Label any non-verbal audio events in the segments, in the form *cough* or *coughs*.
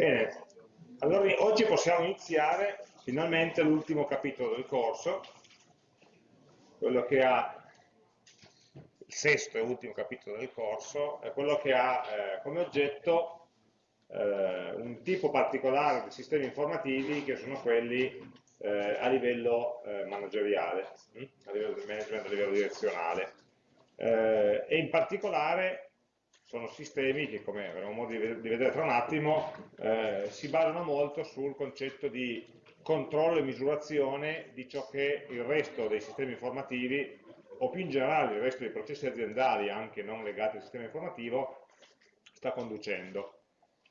Bene, allora oggi possiamo iniziare finalmente l'ultimo capitolo del corso, quello che ha il sesto e ultimo capitolo del corso, è quello che ha eh, come oggetto eh, un tipo particolare di sistemi informativi che sono quelli eh, a livello eh, manageriale, hm? a livello del management, a livello direzionale. Eh, e in particolare sono sistemi che, come avremo modo di vedere tra un attimo, eh, si basano molto sul concetto di controllo e misurazione di ciò che il resto dei sistemi informativi, o più in generale il resto dei processi aziendali, anche non legati al sistema informativo, sta conducendo.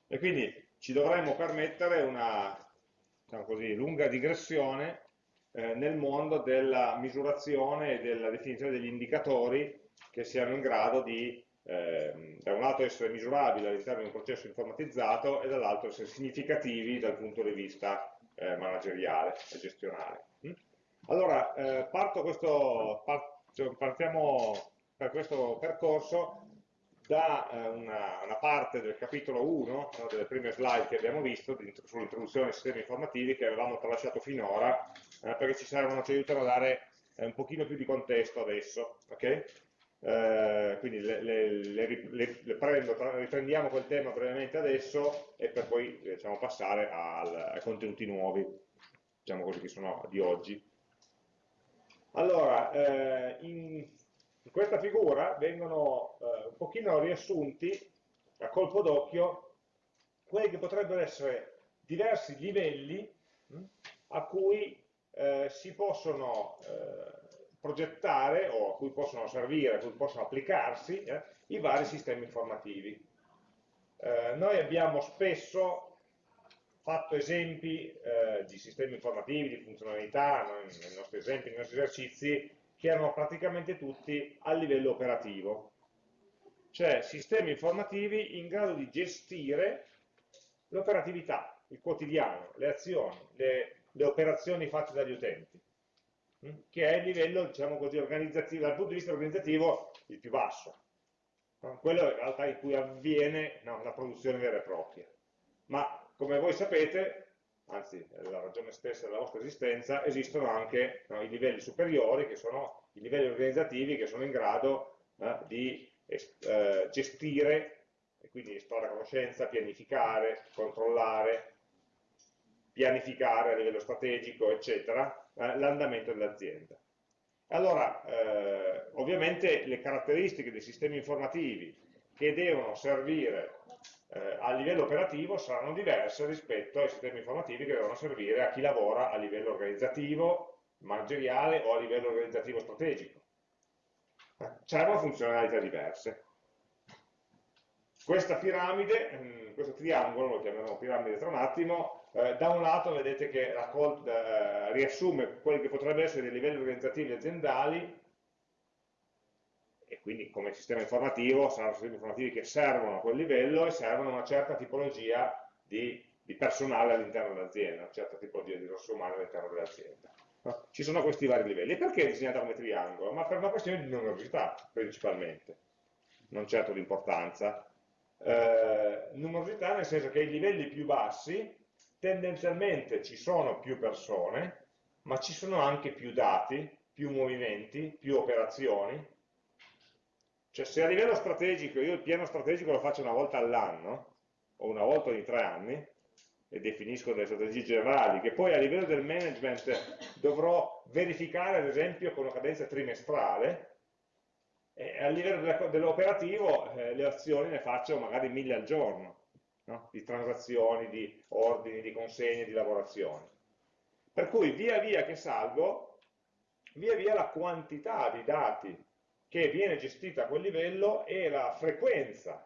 E quindi ci dovremmo permettere una diciamo così, lunga digressione eh, nel mondo della misurazione e della definizione degli indicatori che siano in grado di eh, da un lato essere misurabili all'interno di un processo informatizzato e dall'altro essere significativi dal punto di vista eh, manageriale e gestionale. Mm? Allora, eh, questo, cioè, partiamo per questo percorso da eh, una, una, parte del capitolo 1, no, delle prime slide che abbiamo visto sull'introduzione ai sistemi informativi che avevamo tralasciato finora, eh, perché ci servono, ci aiutano a dare eh, un pochino più di contesto adesso. Okay? Eh, quindi le, le, le, prendo, riprendiamo quel tema brevemente adesso e per poi diciamo, passare al, ai contenuti nuovi, diciamo così, che sono di oggi. Allora, eh, in, in, questa figura vengono eh, un pochino riassunti a colpo d'occhio quelli che potrebbero essere diversi livelli mh, a cui eh, si possono eh, progettare o a cui possono servire, a cui possono applicarsi eh, i vari sistemi informativi. Eh, noi abbiamo spesso fatto esempi eh, di sistemi informativi, di funzionalità, no, nei nostri esempi, nei nostri esercizi, che erano praticamente tutti a livello operativo, cioè sistemi informativi in grado di gestire l'operatività, il quotidiano, le azioni, le, le operazioni fatte dagli utenti che è il livello, diciamo così, organizzativo, dal punto di vista organizzativo il più basso. Quello in realtà in cui avviene no, la produzione vera e propria. Ma come voi sapete, anzi è la ragione stessa della vostra esistenza, esistono anche no, i livelli superiori, che sono i livelli organizzativi che sono in grado eh, di eh, gestire, e quindi estrarre conoscenza, pianificare, controllare, pianificare a livello strategico, eccetera, eh, l'andamento dell'azienda. Allora, eh, ovviamente le caratteristiche dei sistemi informativi che devono servire eh, a livello operativo saranno diverse rispetto ai sistemi informativi che devono servire a chi lavora a livello organizzativo, manageriale o a livello organizzativo strategico. C'erano funzionalità diverse. Questa piramide, mm, questo triangolo, lo chiameremo piramide tra un attimo, eh, da un lato vedete che raccolta, eh, riassume quelli che potrebbero essere dei livelli organizzativi aziendali e quindi come sistema informativo saranno sistemi informativi che servono a quel livello e servono a una certa tipologia di, di personale all'interno dell'azienda, una certa tipologia di risorse umane all'interno dell'azienda. No? Ci sono questi vari livelli. E perché è disegnata come triangolo? Ma per una questione di numerosità, principalmente, non certo di importanza. Eh, numerosità nel senso che i livelli più bassi tendenzialmente ci sono più persone, ma ci sono anche più dati, più movimenti, più operazioni. Cioè se a livello strategico io il piano strategico lo faccio una volta all'anno, o una volta ogni tre anni, e definisco delle strategie generali, che poi a livello del management dovrò verificare ad esempio con una cadenza trimestrale, e a livello dell'operativo eh, le azioni ne faccio magari mille al giorno no? di transazioni, di ordini, di consegne, di lavorazioni. Per cui via via che salgo, via via la quantità di dati che viene gestita a quel livello e la frequenza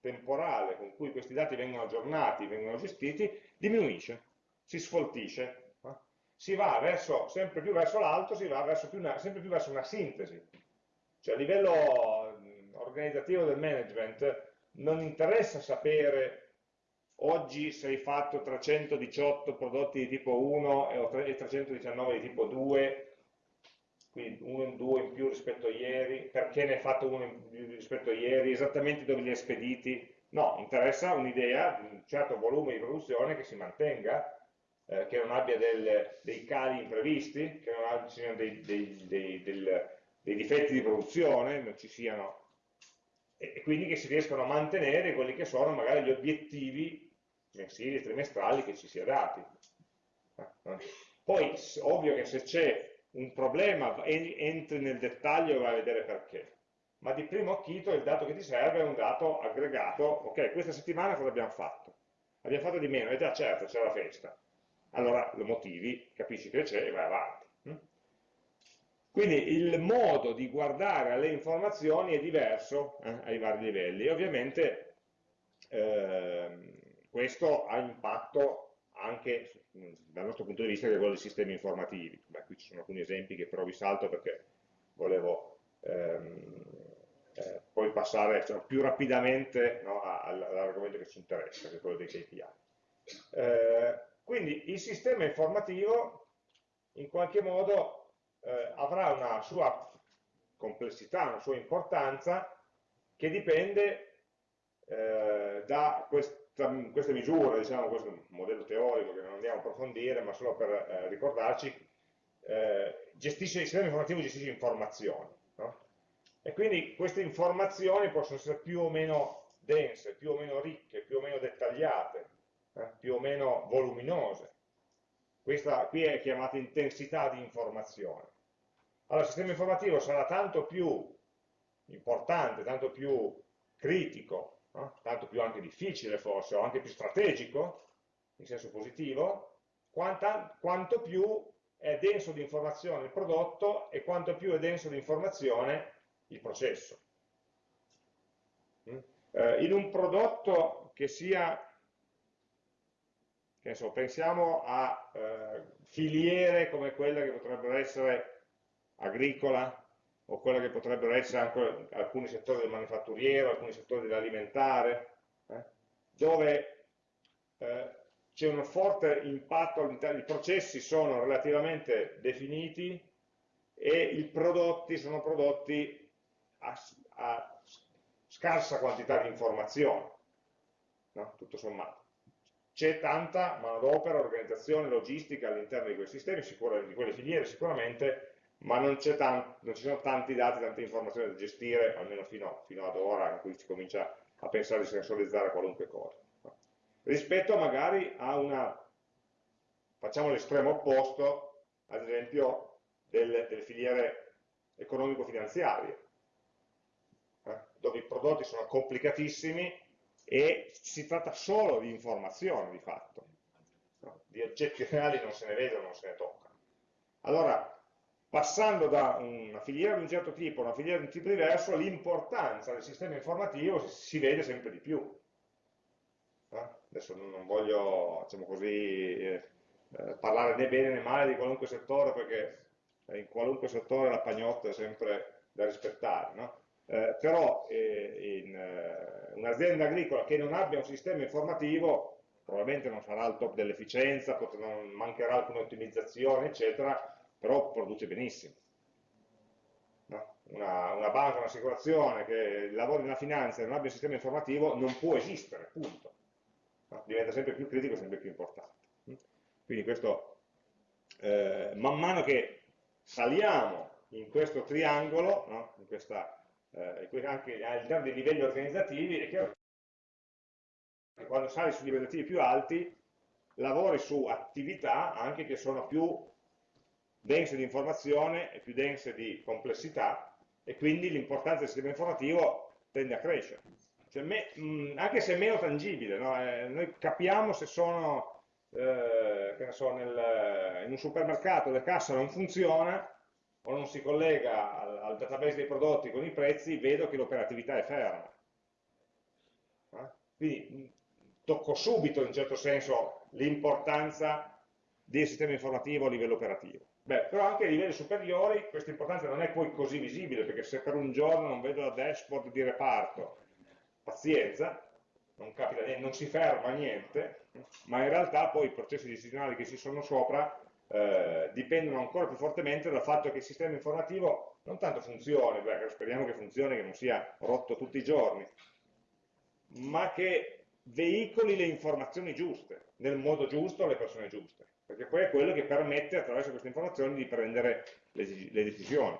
temporale con cui questi dati vengono aggiornati, vengono gestiti, diminuisce, si sfoltisce, no? si va verso, sempre più verso l'alto, si va verso una, sempre più verso una sintesi. Cioè a livello organizzativo del management non interessa sapere oggi se hai fatto 318 prodotti di tipo 1 e 319 di tipo 2, quindi uno in due in più rispetto a ieri, perché ne hai fatto uno in più rispetto a ieri, esattamente dove li hai spediti, No, interessa un'idea di un certo volume di produzione che si mantenga, eh, che non abbia del, dei cali imprevisti, che non siano dei, dei, dei, dei, difetti di produzione, non ci siano, e, e quindi che si riescano a mantenere quelli che sono magari gli obiettivi mensili e trimestrali che ci si è dati. Poi, ovvio che se c'è un problema, entri nel dettaglio e vai a vedere perché. Ma di primo acchito il dato che ti serve è un dato aggregato, ok, questa settimana cosa abbiamo fatto? Abbiamo fatto di meno, e già certo, c'è la festa allora lo motivi, capisci che c'è e vai avanti. Hm? Quindi il modo di guardare alle informazioni è diverso eh, ai vari livelli e ovviamente eh, questo ha impatto anche dal nostro punto di vista che è quello dei sistemi informativi. Beh, qui ci sono alcuni esempi che però vi salto perché volevo ehm, eh, poi passare cioè, più rapidamente no, all'argomento che ci interessa, che è quello dei KPI. Eh, quindi il sistema informativo in qualche modo eh, avrà una sua complessità, una sua importanza che dipende eh, da questa, queste misure, diciamo, questo è un modello teorico che non andiamo a approfondire, ma solo per eh, ricordarci, eh, gestisce, il sistema informativo gestisce informazioni. No? E quindi queste informazioni possono essere più o meno dense, più o meno ricche, più o meno dettagliate, eh, più o meno voluminose. Questa qui è chiamata intensità di informazione. Allora il sistema informativo sarà tanto più importante, tanto più critico, no? tanto più anche difficile forse, o anche più strategico, in senso positivo, quanta, quanto più è denso di informazione il prodotto e quanto più è denso di informazione il processo. Mm? Eh, in un prodotto che sia che so, pensiamo a eh, filiere come quella che potrebbero essere agricola o quella che potrebbero essere anche alcuni settori del manifatturiero, alcuni settori dell'alimentare, eh, dove eh, c'è un forte impatto all'interno, i processi sono relativamente definiti e i prodotti sono prodotti a, a scarsa quantità di informazione, no? tutto sommato c'è tanta manodopera, organizzazione, logistica all'interno di quei sistemi, di quelle filiere sicuramente, ma non, non, ci sono tanti dati, tante informazioni da gestire, almeno fino, fino, ad ora in cui si comincia a pensare di sensorizzare qualunque cosa. Rispetto magari a una, facciamo l'estremo opposto, ad esempio delle, delle filiere economico-finanziarie, eh, dove i prodotti sono complicatissimi e si tratta solo di informazioni di fatto, no? di oggetti reali non se ne vedono, non se ne toccano. Allora, passando da una filiera di un certo tipo a una filiera di un tipo diverso, l'importanza del sistema informativo si vede sempre di più. No? Adesso non voglio, diciamo così, eh, eh, parlare né bene né male di qualunque settore, perché in qualunque settore la pagnotta è sempre da rispettare, no? eh, però eh, in eh, un'azienda agricola che non abbia un sistema informativo probabilmente non sarà al top dell'efficienza, mancherà alcune ottimizzazioni, eccetera, però produce benissimo. No? Una, una, banca, un'assicurazione che lavora nella finanza e non abbia un sistema informativo non può esistere, punto. No? Diventa sempre più critico, sempre più importante. Quindi questo, eh, man mano che saliamo in questo triangolo, no? in questa eh, anche all'interno dei livelli organizzativi, è chiaro che quando sali su livelli più alti lavori su attività anche che sono più dense di informazione e più dense di complessità e quindi l'importanza del sistema informativo tende a crescere. Cioè, me, mh, anche se è meno tangibile, no? eh, noi capiamo se sono, eh, so, nel, in un supermercato le casse non funziona, o non si collega al, al database dei prodotti con i prezzi, vedo che l'operatività è ferma. Eh? Quindi tocco subito, in un certo senso, l'importanza del sistema informativo a livello operativo. Beh, però anche a livelli superiori questa importanza non è poi così visibile, perché se per un giorno non vedo la dashboard di reparto, pazienza, non, capita niente, non si ferma niente, ma in realtà poi i processi decisionali che ci sono sopra eh, dipendono ancora più fortemente dal fatto che il sistema informativo non tanto funzioni, beh, speriamo che funzioni, che non sia rotto tutti i giorni, ma che veicoli le informazioni giuste, nel modo giusto alle persone giuste, perché poi è quello che permette attraverso queste informazioni di prendere le, le decisioni.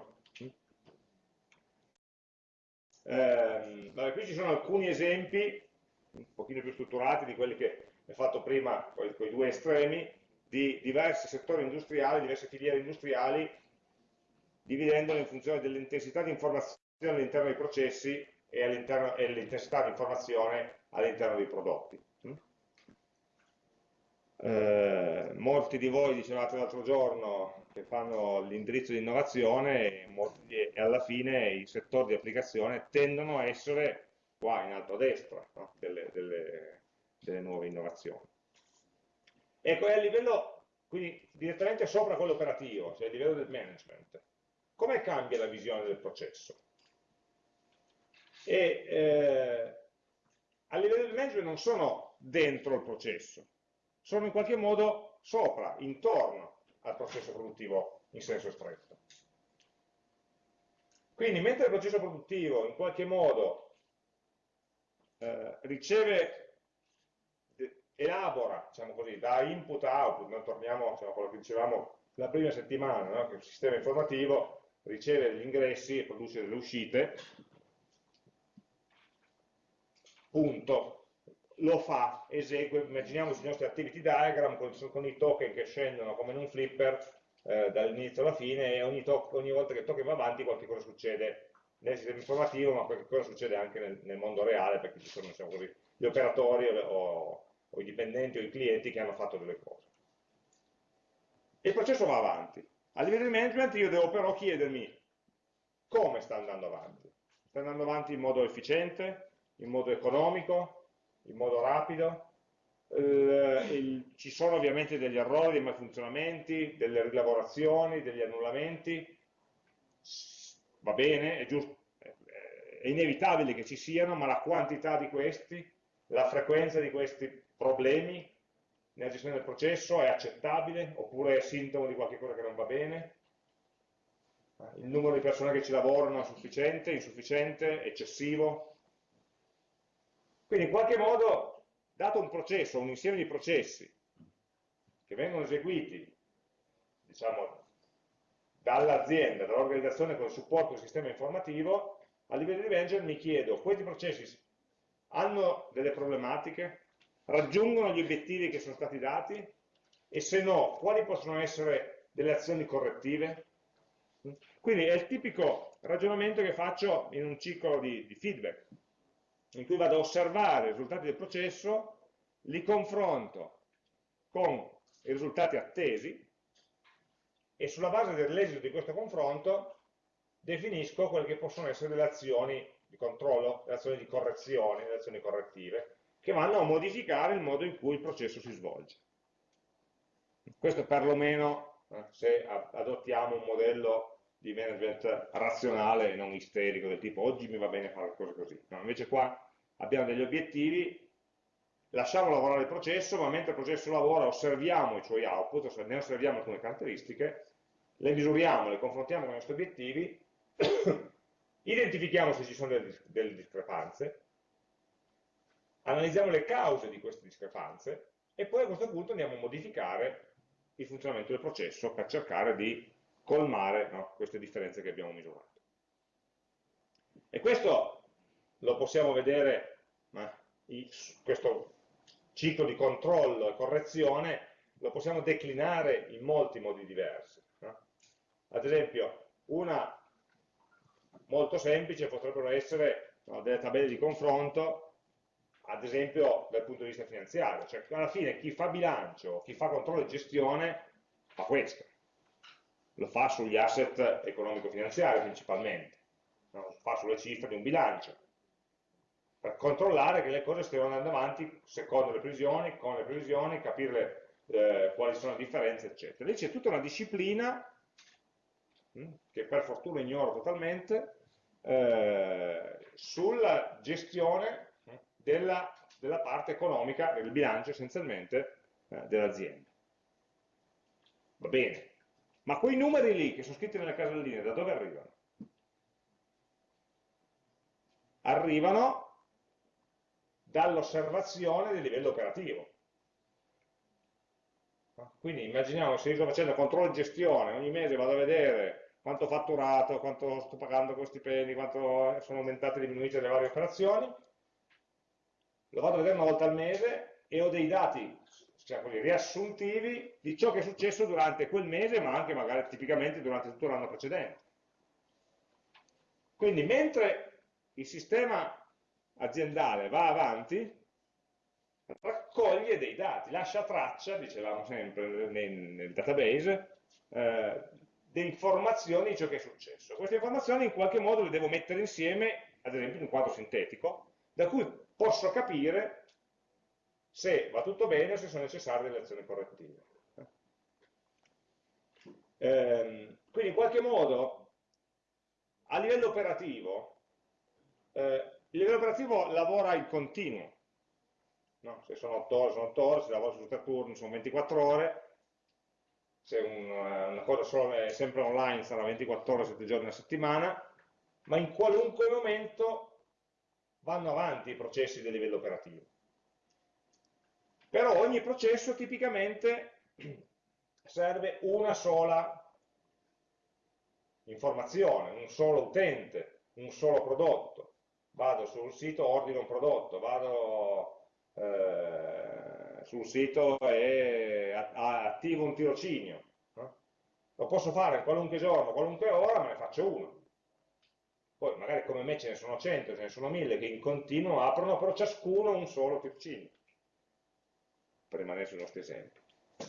Eh, vabbè, qui ci sono alcuni esempi, un pochino più strutturati di quelli che ho fatto prima, con i due estremi, di diversi settori industriali, diverse filiere industriali, dividendole in funzione dell'intensità di informazione all'interno dei processi e, l'intensità di informazione all'interno dei prodotti. Eh, molti di voi dicevate l'altro giorno che fanno l'indirizzo di innovazione e, e, alla fine i settori di applicazione tendono a essere qua in alto a destra no? delle, delle, delle nuove innovazioni. Ecco, è a livello, quindi direttamente sopra quello operativo, cioè a livello del management, come cambia la visione del processo? E eh, a livello del management non sono dentro il processo, sono in qualche modo sopra, intorno al processo produttivo in senso stretto. Quindi mentre il processo produttivo in qualche modo eh, riceve elabora, diciamo così, da input a output, noi torniamo diciamo, a quello che dicevamo la prima settimana, no? che il sistema informativo riceve degli ingressi e produce delle uscite, punto, lo fa, esegue, immaginiamoci i nostri activity diagram con, con i token che scendono come in un flipper eh, dall'inizio alla fine e ogni, ogni, volta che il token va avanti qualche cosa succede nel sistema informativo ma qualche cosa succede anche nel, nel mondo reale perché ci sono diciamo così, gli operatori o, o i dipendenti o i clienti che hanno fatto delle cose. E il processo va avanti. A livello di management io devo però chiedermi come sta andando avanti. Sta andando avanti in modo efficiente, in modo economico, in modo rapido. Eh, il, ci sono ovviamente degli errori, dei malfunzionamenti, delle rilavorazioni, degli annullamenti. Va bene, è, giusto, è inevitabile che ci siano, ma la quantità di questi, la frequenza di questi problemi nella gestione del processo è accettabile oppure è sintomo di qualcosa che non va bene? Il numero di persone che ci lavorano è sufficiente, insufficiente, eccessivo? Quindi in qualche modo, dato un processo, un insieme di processi che vengono eseguiti, diciamo, dall'azienda, dall'organizzazione con il supporto del sistema informativo, a livello di manager mi chiedo, questi processi hanno delle problematiche? raggiungono gli obiettivi che sono stati dati e se no, quali possono essere delle azioni correttive? Quindi è il tipico ragionamento che faccio in un ciclo di, di feedback, in cui vado a osservare i risultati del processo, li confronto con i risultati attesi e sulla base dell'esito di questo confronto definisco quelle che possono essere delle azioni di controllo, le azioni di correzione, le azioni correttive che vanno a modificare il modo in cui il processo si svolge. Questo perlomeno eh, se adottiamo un modello di management razionale e non isterico, del tipo oggi mi va bene fare cose così. No, invece qua abbiamo degli obiettivi, lasciamo lavorare il processo, ma mentre il processo lavora osserviamo i suoi output, ne osserviamo alcune caratteristiche, le misuriamo, le confrontiamo con i nostri obiettivi, *coughs* identifichiamo se ci sono delle, delle discrepanze, analizziamo le cause di queste discrepanze e poi a questo punto andiamo a modificare il funzionamento del processo per cercare di colmare no, queste differenze che abbiamo misurato. E questo lo possiamo vedere, ma questo ciclo di controllo e correzione lo possiamo declinare in molti modi diversi. No? Ad esempio, una molto semplice potrebbero essere no, delle tabelle di confronto ad esempio dal punto di vista finanziario, cioè alla fine chi fa bilancio, chi fa controllo e gestione fa questo, lo fa sugli asset economico-finanziari principalmente, lo fa sulle cifre di un bilancio, per controllare che le cose stiano andando avanti secondo le previsioni, con le previsioni, capire eh, quali sono le differenze, eccetera. Lì c'è tutta una disciplina, hm, che per fortuna ignoro totalmente, eh, sulla gestione della, della parte economica del bilancio essenzialmente eh, dell'azienda. Va bene, ma quei numeri lì che sono scritti nelle caselline da dove arrivano? Arrivano dall'osservazione del livello operativo. Quindi immaginiamo se io sto facendo controllo di gestione, ogni mese vado a vedere quanto ho fatturato, quanto sto pagando con stipendi, quanto sono aumentate e diminuite le varie operazioni, lo vado a vedere una volta al mese e ho dei dati cioè quelli riassuntivi di ciò che è successo durante quel mese, ma anche magari tipicamente durante tutto l'anno precedente. Quindi mentre il sistema aziendale va avanti, raccoglie dei dati, lascia traccia, dicevamo sempre nel, nel database, eh, di informazioni di ciò che è successo. Queste informazioni in qualche modo le devo mettere insieme, ad esempio in un quadro sintetico, da cui posso capire se va tutto bene o se sono necessarie delle azioni correttive. Eh, quindi in qualche modo a livello operativo eh, il livello operativo lavora in continuo no? se sono 8 ore sono 8 ore, se lavoro su tre turni sono 24 ore se un, una cosa solo è sempre online sarà 24 ore 7 giorni a settimana ma in qualunque momento vanno avanti i processi del livello operativo però ogni processo tipicamente serve una sola informazione, un solo utente, un solo prodotto. Vado sul sito, ordino un prodotto, vado eh, sul sito e attivo un tirocinio. Lo posso fare qualunque giorno, qualunque ora, me ne faccio uno. Poi magari come me ce ne sono 100, ce ne sono 1000 che in continuo aprono, però ciascuno un solo tirocinio per rimanere sui nostri esempi.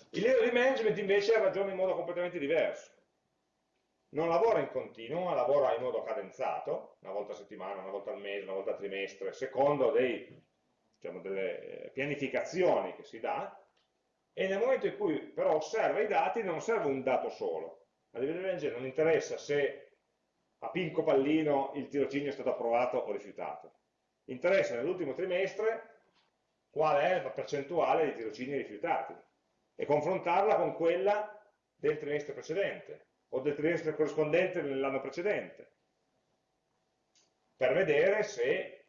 Il livello di management invece ragiona in modo completamente diverso. Non lavora in continuo, ma lavora in modo cadenzato, una volta a settimana, una volta al mese, una volta al trimestre, secondo dei, diciamo, delle eh, pianificazioni che si dà, e nel momento in cui però osserva i dati non serve un dato solo. A livello di management non interessa se a Pinco Pallino il tirocinio è stato approvato o rifiutato. Interessa nell'ultimo trimestre qual è la percentuale di tirocini rifiutati e confrontarla con quella del trimestre precedente o del trimestre corrispondente nell'anno precedente per vedere se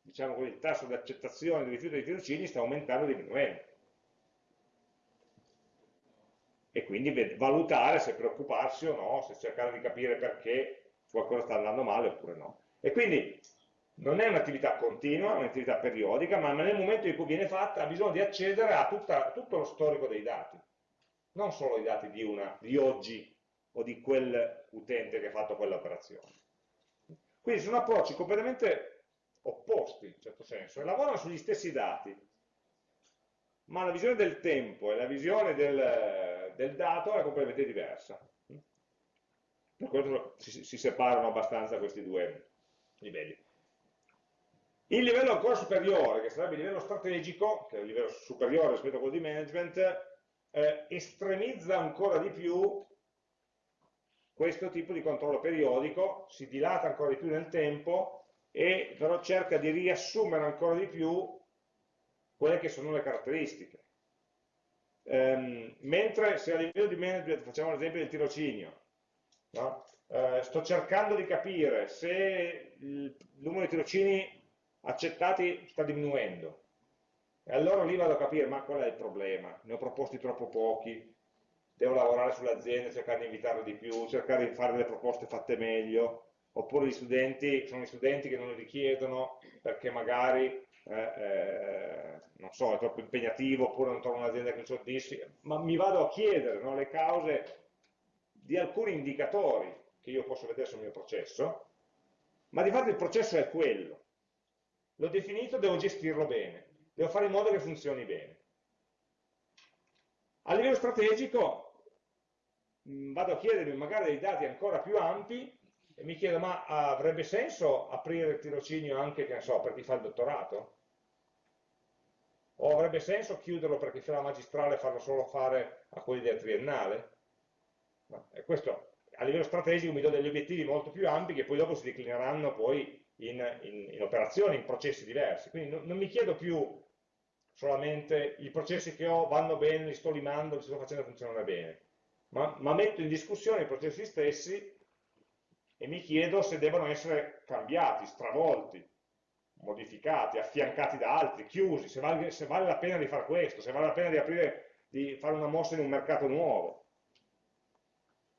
diciamo così, il tasso di accettazione di rifiuto dei tirocini sta aumentando o diminuendo e quindi valutare se preoccuparsi o no, se cercare di capire perché qualcosa sta andando male oppure no. E quindi non è un'attività continua, è un'attività periodica, ma nel momento in cui viene fatta ha bisogno di accedere a tutta, tutto lo storico dei dati, non solo i dati di, una, di oggi o di quel utente che ha fatto quell'operazione. Quindi sono approcci completamente opposti, in certo senso, e lavorano sugli stessi dati, ma la visione del tempo e la visione del, del dato è completamente diversa. Per questo si, si separano abbastanza questi due livelli. Il livello ancora superiore, che sarebbe il livello strategico, che è il livello superiore rispetto a quello di management, eh, estremizza ancora di più questo tipo di controllo periodico, si dilata ancora di più nel tempo e però cerca di riassumere ancora di più quelle che sono le caratteristiche. Ehm, mentre se a livello di management facciamo l'esempio del tirocinio, no? eh, sto cercando di capire se il numero di tirocini accettati sta diminuendo. E allora lì vado a capire, ma qual è il problema? Ne ho proposti troppo pochi, devo lavorare sull'azienda, cercare di invitarlo di più, cercare di fare delle proposte fatte meglio, oppure gli studenti, sono gli studenti che non lo richiedono perché magari, eh, eh, non so, è troppo impegnativo, oppure non trovo un'azienda che li soddisfi, ma mi vado a chiedere no, le cause di alcuni indicatori che io posso vedere sul mio processo, ma di fatto il processo è quello, l'ho definito, devo gestirlo bene, devo fare in modo che funzioni bene. A livello strategico mh, vado a chiedermi magari dei dati ancora più ampi e mi chiedo ma avrebbe senso aprire il tirocinio anche, so, per chi fa il dottorato? O avrebbe senso chiuderlo per chi fa la magistrale e farlo solo fare a quelli del triennale? No. E questo a livello strategico mi do degli obiettivi molto più ampi che poi dopo si declineranno poi in, in, in operazioni, in processi diversi. Quindi non, non, mi chiedo più solamente i processi che ho vanno bene, li sto limando, li sto facendo funzionare bene, ma, ma metto in discussione i processi stessi e mi chiedo se devono essere cambiati, stravolti, modificati, affiancati da altri, chiusi, se vale, se vale la pena di fare questo, se vale la pena di, aprire, di fare una mossa in un mercato nuovo.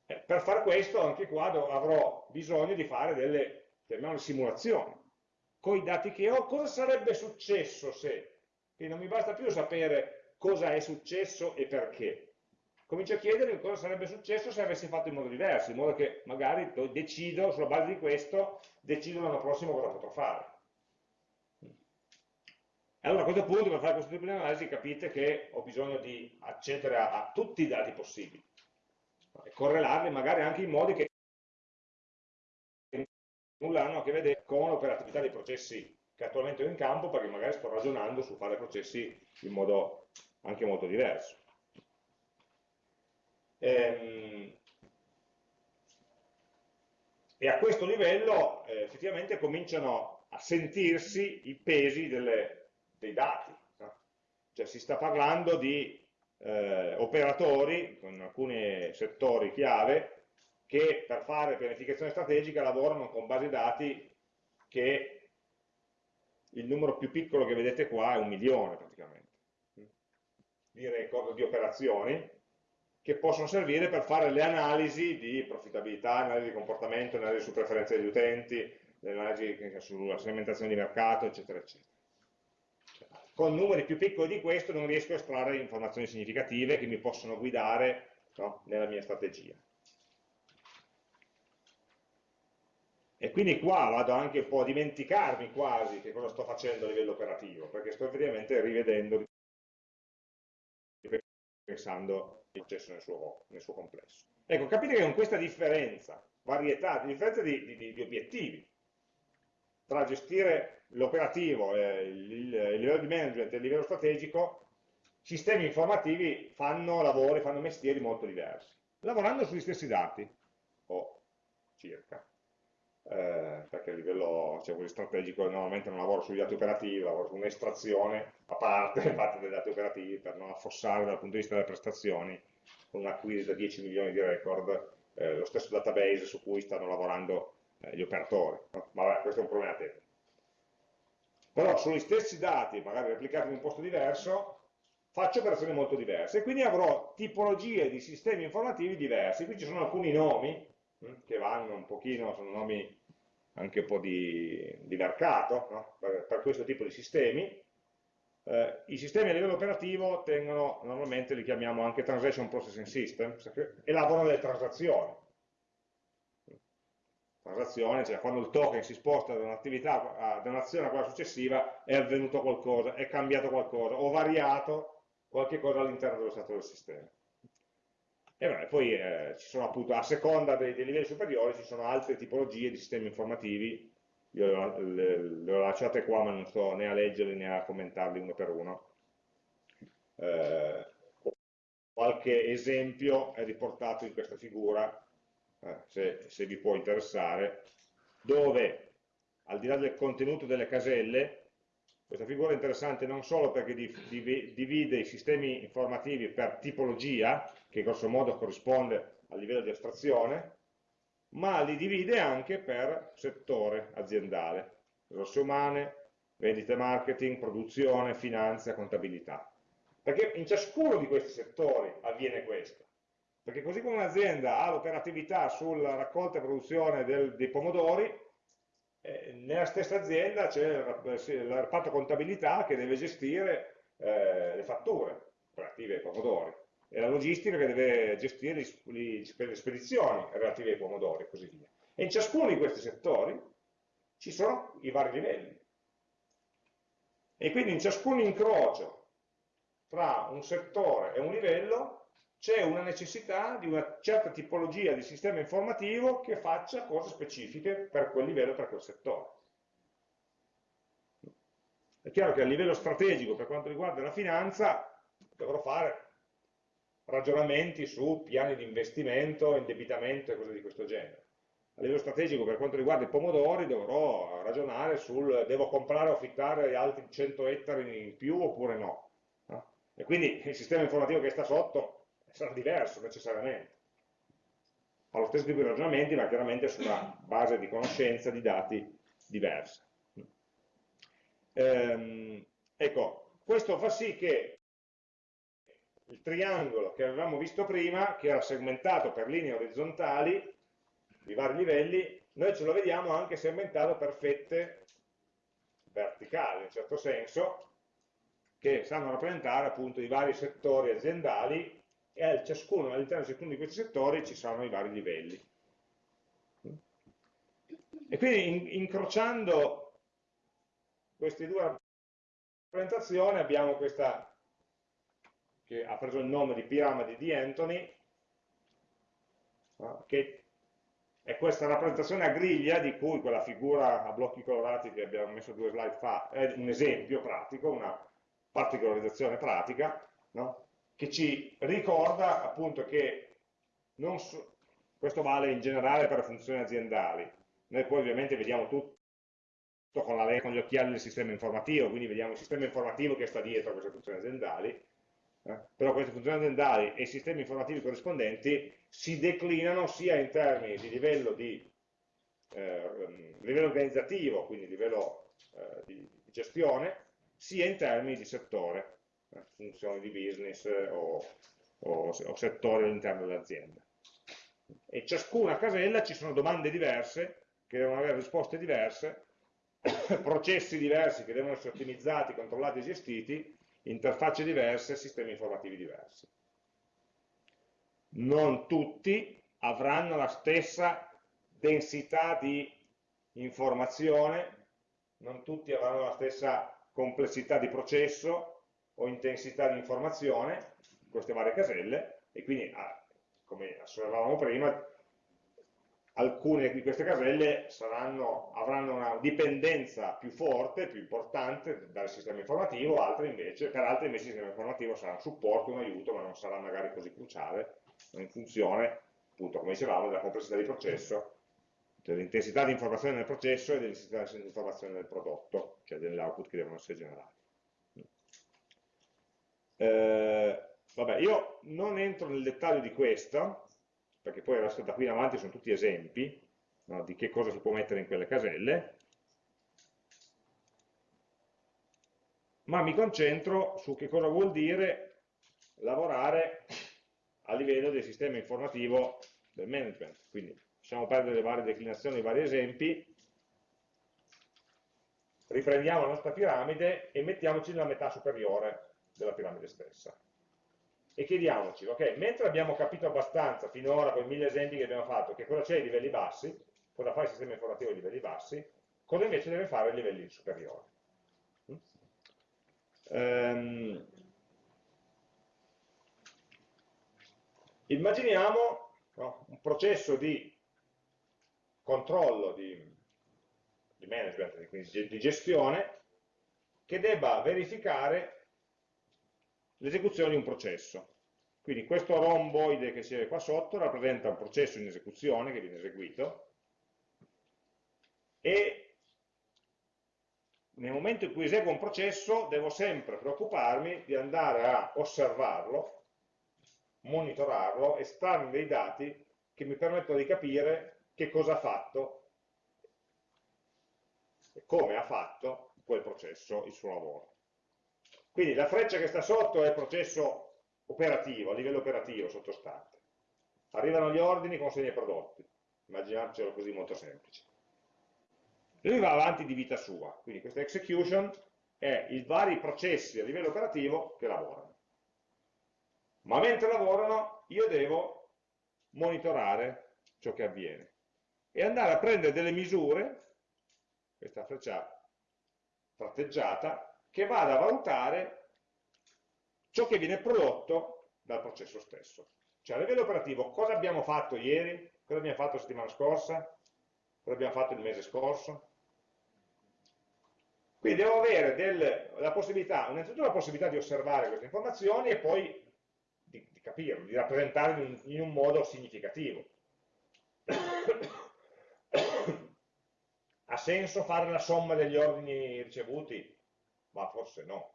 Eh, per fare questo, anche qua avrò bisogno di fare delle, chiamiamole simulazioni. Con i dati che ho, cosa sarebbe successo se? Quindi non mi basta più sapere cosa è successo e perché, comincio a chiedermi cosa sarebbe successo se avessi fatto in modo diverso, in modo che magari decido, sulla base di questo, decido l'anno prossimo cosa potrò fare. Allora a questo punto, per fare questo tipo di analisi, capite che ho bisogno di accedere a, a tutti i dati possibili e correlarli magari anche in modi che nulla hanno a che vedere con l'operatività dei processi che attualmente ho in campo, perché magari sto ragionando su fare processi in modo anche molto diverso. Ehm, e a questo livello eh, effettivamente cominciano a sentirsi i pesi delle, dei dati. Cioè si sta parlando di eh, operatori con alcuni settori chiave che per fare pianificazione strategica lavorano con basi dati che il numero più piccolo che vedete qua è un milione praticamente di record di operazioni che possono servire per fare le analisi di profittabilità, analisi di comportamento, analisi su preferenze degli utenti, analisi sulla segmentazione di mercato, eccetera, eccetera. Con numeri più piccoli di questo non riesco a estrarre informazioni significative che mi possono guidare no, nella mia strategia. E quindi qua vado anche un po' a dimenticarmi quasi che cosa sto facendo a livello operativo, perché sto effettivamente rivedendo, pensando il processo nel suo, nel suo, complesso. Ecco, capite che con questa differenza, varietà, differenza di, di, di obiettivi, tra gestire l'operativo, eh, il, il, livello di management e il livello strategico, sistemi informativi fanno lavori, fanno mestieri molto diversi, lavorando sugli stessi dati, o circa eh, perché a livello diciamo, strategico normalmente non lavoro sugli dati operativi, lavoro su un'estrazione a parte *laughs* fatta dai dati operativi per non affossare dal punto di vista delle prestazioni con un'acquisi da 10 milioni di record eh, lo stesso database su cui stanno lavorando eh, gli operatori. Ma vabbè, questo è un problema tecnico. Però sugli stessi dati, magari replicati in un posto diverso, faccio operazioni molto diverse e quindi avrò tipologie di sistemi informativi diversi. Qui ci sono alcuni nomi che vanno un pochino, sono nomi anche un po' di, di mercato no? per, per, questo tipo di sistemi. Eh, I sistemi a livello operativo tengono, normalmente li chiamiamo anche Transaction Processing System, elaborano delle transazioni. Transazione, cioè quando il token si sposta da un'attività, da un'azione a quella successiva, è avvenuto qualcosa, è cambiato qualcosa, o variato qualche cosa all'interno dello stato del sistema. E beh, poi eh, ci sono appunto, a seconda dei, dei, livelli superiori, ci sono altre tipologie di sistemi informativi, io le, le ho lasciate qua ma non sto né a leggerli né a commentarli uno per uno. Eh, qualche esempio è riportato in questa figura, eh, se, se vi può interessare, dove al di là del contenuto delle caselle, questa figura è interessante non solo perché divide i sistemi informativi per tipologia, che grosso modo corrisponde al livello di astrazione, ma li divide anche per settore aziendale, risorse umane, vendite marketing, produzione, finanza, contabilità. Perché in ciascuno di questi settori avviene questo. Perché così come un'azienda ha l'operatività sulla raccolta e produzione del, dei pomodori, eh, nella stessa azienda c'è il reparto contabilità che deve gestire eh, le fatture relative ai pomodori e la logistica che deve gestire le spedizioni relative ai pomodori e così via. E in ciascuno di questi settori ci sono i vari livelli. E quindi in ciascun incrocio tra un settore e un livello c'è una necessità di una certa tipologia di sistema informativo che faccia cose specifiche per quel livello, per quel settore. È chiaro che a livello strategico, per quanto riguarda la finanza, dovrò fare ragionamenti su piani di investimento, indebitamento e cose di questo genere. A livello strategico, per quanto riguarda i pomodori, dovrò ragionare sul devo comprare o affittare altri 100 ettari in più oppure no. E quindi il sistema informativo che sta sotto sarà diverso necessariamente. Ha lo stesso tipo di ragionamenti, ma chiaramente su una base di conoscenza di dati diversa. Ehm, ecco, questo fa sì che il triangolo che avevamo visto prima, che era segmentato per linee orizzontali di vari livelli, noi ce lo vediamo anche segmentato per fette verticali, in certo senso, che sanno rappresentare appunto i vari settori aziendali e all'interno di ciascuno di questi settori ci saranno i vari livelli. E quindi in, incrociando queste due rappresentazioni abbiamo questa che ha preso il nome di piramide di Anthony, che è questa rappresentazione a griglia di cui quella figura a blocchi colorati che abbiamo messo due slide fa è un esempio pratico, una particolarizzazione pratica, no? Che ci ricorda appunto che so, questo vale in generale per le funzioni aziendali, noi poi ovviamente vediamo tutto con, la, con gli occhiali del sistema informativo, quindi vediamo il sistema informativo che sta dietro a queste funzioni aziendali, eh? però queste funzioni aziendali e i sistemi informativi corrispondenti si declinano sia in termini di livello, di, eh, livello organizzativo, quindi livello eh, di, gestione, sia in termini di settore, funzioni di business o, o, o settori all'interno dell'azienda. E ciascuna casella ci sono domande diverse che devono avere risposte diverse, *coughs* processi diversi che devono essere ottimizzati, controllati e gestiti, interfacce diverse, sistemi informativi diversi. Non tutti avranno la stessa densità di informazione, non tutti avranno la stessa complessità di processo o intensità di informazione, queste varie caselle, e quindi, ah, come osservavamo prima, alcune di queste caselle saranno, avranno una dipendenza più forte, più importante dal sistema informativo, altre invece, per altre invece il sistema informativo sarà un supporto, un aiuto, ma non sarà magari così cruciale, in funzione, appunto, come dicevamo, della complessità di processo, dell'intensità di informazione nel processo e dell'intensità di informazione nel prodotto, cioè degli output che devono essere generati. Eh, vabbè, io non entro nel dettaglio di questo, perché poi da qui in avanti sono tutti esempi no, di che cosa si può mettere in quelle caselle, ma mi concentro su che cosa vuol dire lavorare a livello del sistema informativo del management. Quindi lasciamo perdere le varie declinazioni, i vari esempi, riprendiamo la nostra piramide e mettiamoci nella metà superiore della piramide stessa e chiediamoci, ok, mentre abbiamo capito abbastanza finora con i mille esempi che abbiamo fatto che cosa c'è ai livelli bassi, cosa fa il sistema informativo ai livelli bassi, cosa invece deve fare ai livelli superiori. Um, immaginiamo no, un processo di controllo, di, di management, quindi di gestione, che debba verificare l'esecuzione di un processo. Quindi questo romboide che si vede qua sotto rappresenta un processo in esecuzione che viene eseguito e nel momento in cui eseguo un processo devo sempre preoccuparmi di andare a osservarlo, monitorarlo, estrarre dei dati che mi permettono di capire che cosa ha fatto e come ha fatto quel processo il suo lavoro. Quindi la freccia che sta sotto è il processo operativo, a livello operativo, sottostante. Arrivano gli ordini, consegna i prodotti. Immaginarcelo così molto semplice. Lui va avanti di vita sua. Quindi questa execution è i vari processi a livello operativo che lavorano. Ma mentre lavorano io devo monitorare ciò che avviene e andare a prendere delle misure, questa freccia tratteggiata, che vada a valutare ciò che viene prodotto dal processo stesso. Cioè a livello operativo cosa abbiamo fatto ieri, cosa abbiamo fatto la settimana scorsa, cosa abbiamo fatto il mese scorso. Quindi devo avere del, la possibilità, innanzitutto la possibilità di osservare queste informazioni e poi di, di capirle, di rappresentarle in, in un modo significativo. *coughs* ha senso fare la somma degli ordini ricevuti? Ma forse no.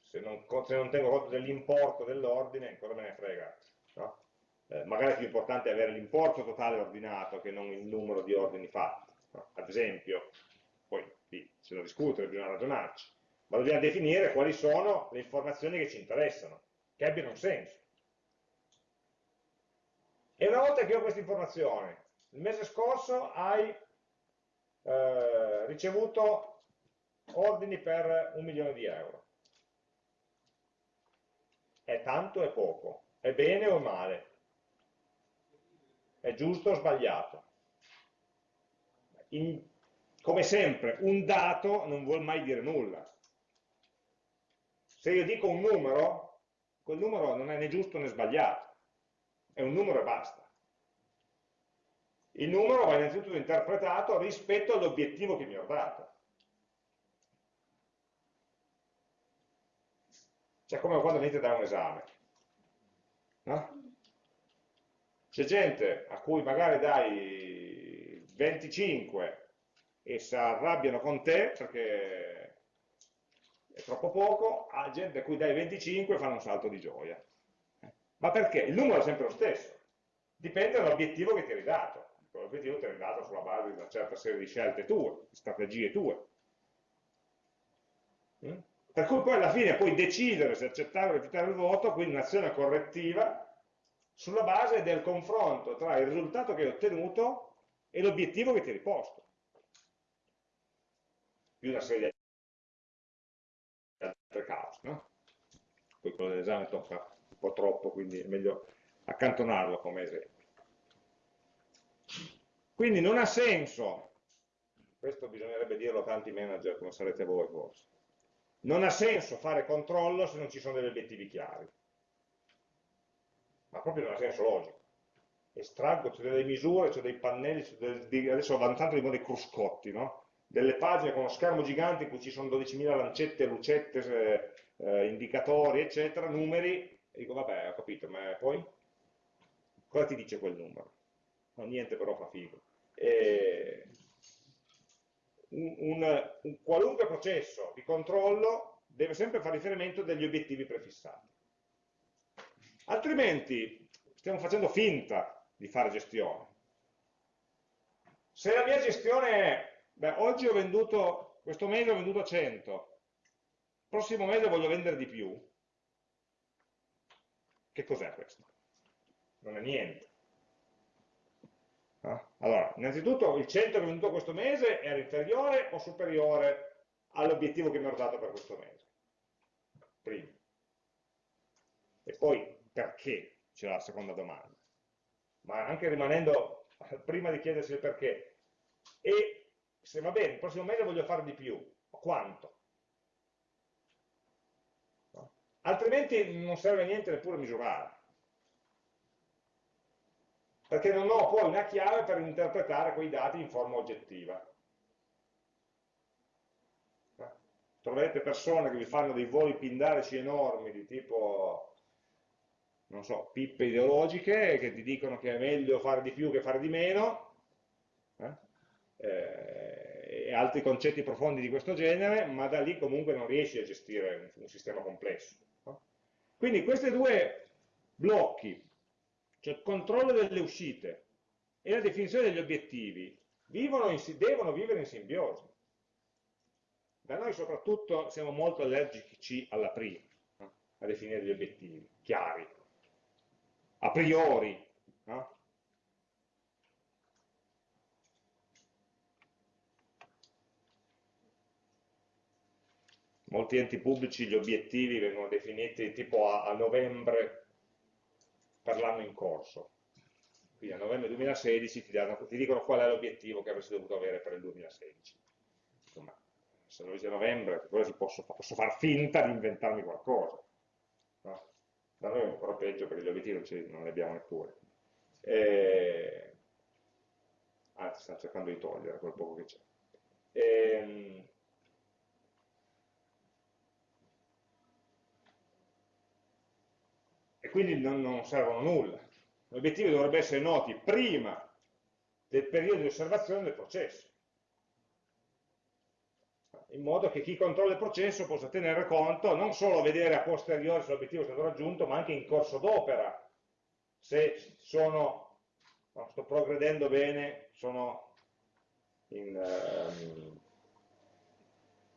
Se non, se non tengo conto dell'importo dell'ordine, cosa me ne frega? No? Eh, magari è più importante avere l'importo totale ordinato che non il numero di ordini fatti. No? Ad esempio, poi Lì c'è da discutere, bisogna ragionarci, ma dobbiamo definire quali sono le informazioni che ci interessano, che abbiano un senso. E una volta che ho questa informazione, il mese scorso hai eh, ricevuto ordini per un milione di euro. È tanto o è poco? È bene o male? È giusto o sbagliato? In, come sempre, un dato non vuol mai dire nulla. Se io dico un numero, quel numero non è né giusto né sbagliato, è un numero e basta. Il numero va innanzitutto interpretato rispetto all'obiettivo che mi ho dato. Cioè come quando venite da un esame. No? C'è gente a cui magari dai 25 e si arrabbiano con te perché è troppo poco, a gente a cui dai 25 fanno un salto di gioia. Ma perché? Il numero è sempre lo stesso, dipende dall'obiettivo che ti hai dato l'obiettivo ti è dato sulla base di una certa serie di scelte tue, di strategie tue. Per cui poi alla fine puoi decidere se accettare o rifiutare il voto, quindi un'azione correttiva, sulla base del confronto tra il risultato che hai ottenuto e l'obiettivo che ti hai riposto. Più una serie di altre cause, no? Poi quello dell'esame tocca un po' troppo, quindi è meglio accantonarlo come esempio. Quindi non ha senso, questo bisognerebbe dirlo a tanti manager come sarete voi forse, non ha senso fare controllo se non ci sono degli obiettivi chiari. Ma proprio non ha senso logico. Estraggo, c'è delle misure, c'è dei pannelli, dei, adesso vanno tanto di modo i cruscotti, no? delle pagine con uno schermo gigante in cui ci sono 12.000 lancette, lucette, eh, eh, indicatori, eccetera, numeri, e dico vabbè, ho capito, ma poi? Cosa ti dice quel numero? No, niente però fa figo. Eh, un, un, un qualunque processo di controllo deve sempre fare riferimento degli obiettivi prefissati. Altrimenti stiamo facendo finta di fare gestione. Se la mia gestione è, beh, oggi ho venduto, questo mese ho venduto 100, il prossimo mese voglio vendere di più, che cos'è questo? Non è niente. Allora, innanzitutto il 100 che è venuto questo mese era inferiore o superiore all'obiettivo che mi ero dato per questo mese? Primo. E poi perché? C'è la seconda domanda. Ma anche rimanendo *laughs* prima di chiedersi il perché. E se va bene, il prossimo mese voglio fare di più, quanto? No? Altrimenti non serve a niente neppure misurare perché non ho poi una chiave per interpretare quei dati in forma oggettiva. Troverete persone che vi fanno dei voli pindarici enormi di tipo, non so, pippe ideologiche, che ti dicono che è meglio fare di più che fare di meno, eh? Eh, e altri concetti profondi di questo genere, ma da lì comunque non riesci a gestire un, sistema complesso. Quindi questi due blocchi cioè il controllo delle uscite e la definizione degli obiettivi, in, devono vivere in simbiosi. Da noi soprattutto siamo molto allergici alla prima, no? a definire gli obiettivi chiari, a priori. No? Molti enti pubblici gli obiettivi vengono definiti tipo a, a novembre per l'anno in corso. Quindi a novembre 2016 ti, danno, ti dicono qual è l'obiettivo che avresti dovuto avere per il 2016. Insomma, se lo dice a novembre, posso, posso, far finta di inventarmi qualcosa. No? Da noi è ancora peggio perché gli obiettivi non, li abbiamo neppure. E... Anzi, stanno cercando di togliere quel poco che c'è. E... quindi non, non servono nulla. Gli obiettivi dovrebbero essere noti prima del periodo di osservazione del processo, in modo che chi controlla il processo possa tenere conto, non solo vedere a posteriori se l'obiettivo è stato raggiunto, ma anche in corso d'opera, se sono, no, sto progredendo bene, sono in, um,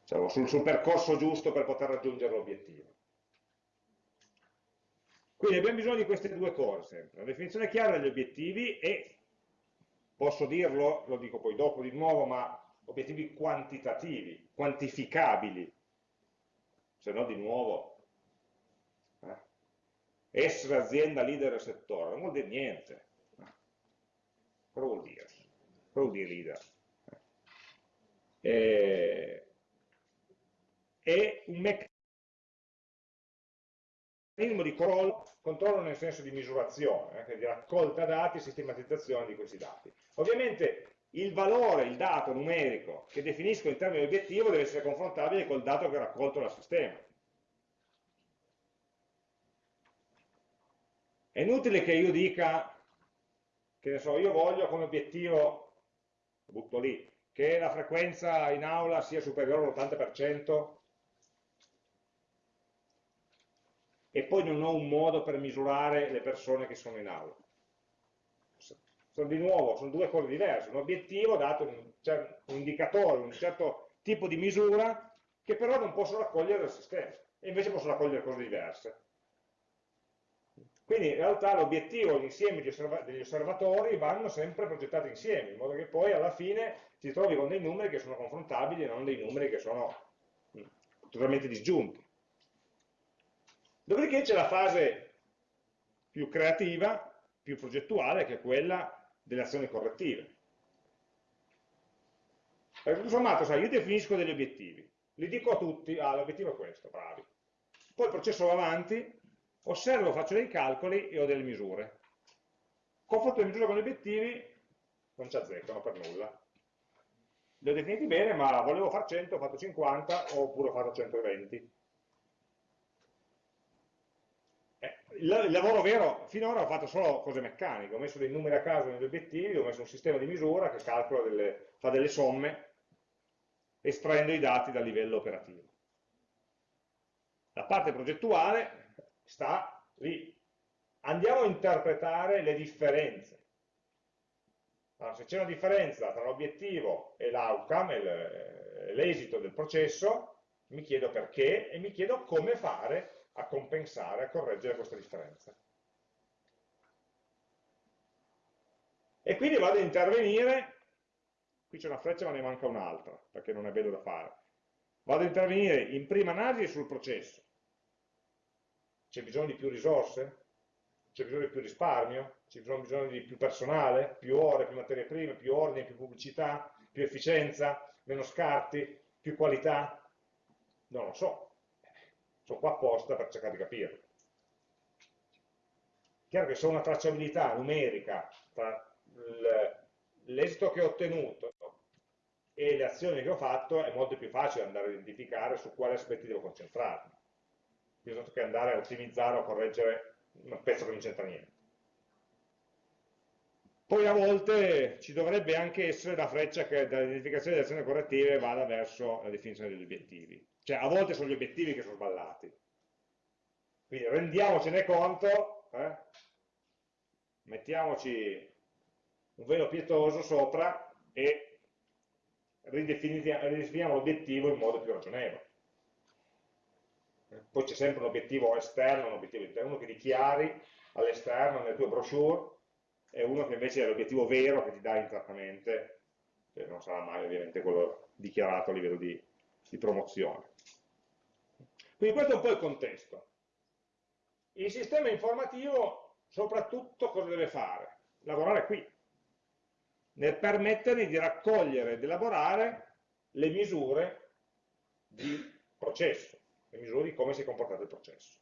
diciamo, sul, sul percorso giusto per poter raggiungere l'obiettivo. Quindi abbiamo bisogno di queste due cose sempre, la definizione chiara degli obiettivi e, posso dirlo, lo dico poi dopo di nuovo, ma obiettivi quantitativi, quantificabili, se no di nuovo eh? essere azienda leader del settore, non vuol dire niente. Cosa vuol dire? Cosa vuol dire leader? Eh, è un meccanismo di controllo, controllo nel senso di misurazione, eh, di raccolta dati e sistematizzazione di questi dati. Ovviamente il valore, il dato numerico che definisco in termini di obiettivo deve essere confrontabile col dato che ho raccolto dal sistema. È inutile che io dica, che ne so, io voglio come obiettivo, butto lì, che la frequenza in aula sia superiore all'80% e poi non ho un modo per misurare le persone che sono in aula. Sono di nuovo, sono due cose diverse, un obiettivo dato un, un indicatore, un certo tipo di misura che però non posso raccogliere dal sistema e invece posso raccogliere cose diverse. Quindi in realtà l'obiettivo e l'insieme degli osservatori vanno sempre progettati insieme, in modo che poi alla fine si trovi con dei numeri che sono confrontabili e non dei numeri che sono mm, totalmente disgiunti. Dopodiché c'è la fase più creativa, più progettuale, che è quella delle azioni correttive. Perché tutto sommato, sai, io definisco degli obiettivi, li dico a tutti, ah, l'obiettivo è questo, bravi. Poi il processo va avanti, osservo, faccio dei calcoli e ho delle misure. Confronto le misure con gli obiettivi, non ci azzeccano per nulla. Li ho definiti bene, ma volevo fare 100, ho fatto 50, oppure ho fatto 120. Eh, il lavoro vero, finora ho fatto solo cose meccaniche, ho messo dei numeri a caso negli obiettivi, ho messo un sistema di misura che calcola delle, fa delle somme, estraendo i dati dal livello operativo. La parte progettuale sta lì. Andiamo a interpretare le differenze. Allora, se c'è una differenza tra l'obiettivo e l'outcome, l'esito del processo, mi chiedo perché e mi chiedo come fare a compensare, a correggere questa differenza. E quindi vado ad intervenire, qui c'è una freccia ma ne manca un'altra, perché non è bello da fare. Vado ad intervenire in prima analisi sul processo, c'è bisogno di più risorse? C'è bisogno di più risparmio? C'è bisogno di più personale? Più ore, più materie prime, più ordini, più pubblicità, più efficienza, meno scarti, più qualità? Non lo so. Sono qua apposta per cercare di capirlo. Chiaro che se ho una tracciabilità numerica tra l'esito che ho ottenuto e le azioni che ho fatto, è molto più facile andare a identificare su quali aspetti devo concentrarmi piuttosto che andare a ottimizzare o correggere un pezzo che non c'entra niente. Poi a volte ci dovrebbe anche essere la freccia che dall'identificazione delle azioni correttive vada verso la definizione degli obiettivi. Cioè a volte sono gli obiettivi che sono sballati. Quindi rendiamocene conto, eh? mettiamoci un velo pietoso sopra e ridefiniamo l'obiettivo in modo più ragionevole poi c'è sempre un obiettivo esterno, un obiettivo interno, che dichiari all'esterno nelle tue brochure e uno che invece è l'obiettivo vero che ti dà internamente, che non sarà mai ovviamente quello dichiarato a livello di, di promozione. Quindi questo è un po' il contesto. Il sistema informativo soprattutto cosa deve fare? Lavorare qui, nel permettergli di raccogliere ed elaborare le misure di processo le misure di come si è comportato il processo.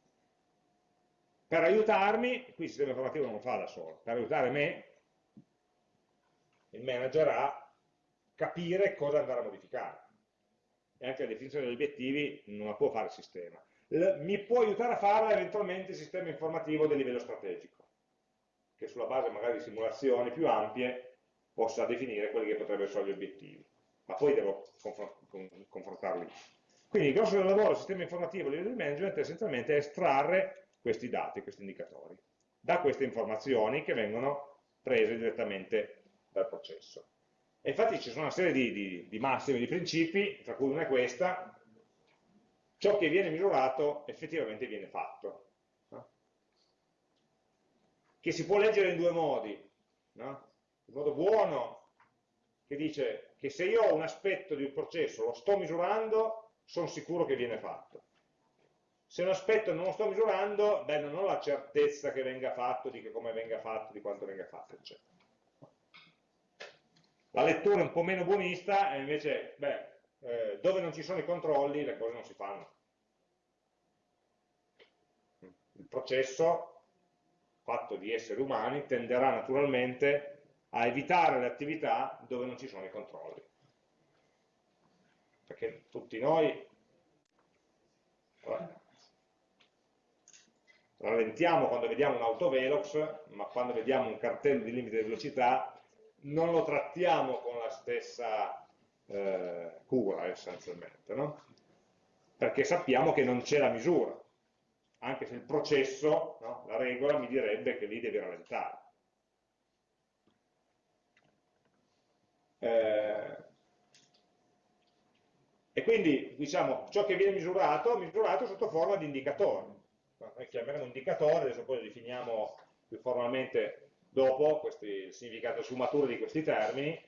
Per aiutarmi, qui il sistema informativo non lo fa da solo, per aiutare me, il manager a capire cosa andare a modificare. E anche la definizione degli obiettivi non la può fare il sistema. L mi può aiutare a farla eventualmente il sistema informativo del livello strategico, che sulla base magari di simulazioni più ampie possa definire quelli che potrebbero essere gli obiettivi. Ma poi devo confrontarli quindi il grosso del lavoro del sistema informativo a livello di management è essenzialmente estrarre questi dati, questi indicatori, da queste informazioni che vengono prese direttamente dal processo. E infatti ci sono una serie di, di, di massime, di principi, tra cui una è questa, ciò che viene misurato effettivamente viene fatto. No? Che si può leggere in due modi. No? Il modo buono che dice che se io ho un aspetto di un processo, lo sto misurando, sono sicuro che viene fatto. Se un aspetto non lo sto misurando, beh, non ho la certezza che venga fatto, di come venga fatto, di quanto venga fatto, eccetera. La lettura un po' meno buonista è invece, beh, eh, dove non ci sono i controlli le cose non si fanno. Il processo fatto di esseri umani tenderà naturalmente a evitare le attività dove non ci sono i controlli. Perché tutti noi rallentiamo quando vediamo un autovelox, ma quando vediamo un cartello di limite di velocità non lo trattiamo con la stessa eh, cura essenzialmente, no? perché sappiamo che non c'è la misura, anche se il processo, no? la regola mi direbbe che lì devi rallentare. Eh, e quindi diciamo ciò che viene misurato, misurato sotto forma di indicatori. Chiameremo indicatore, adesso poi lo definiamo più formalmente dopo questi, il significato sfumatura di questi termini,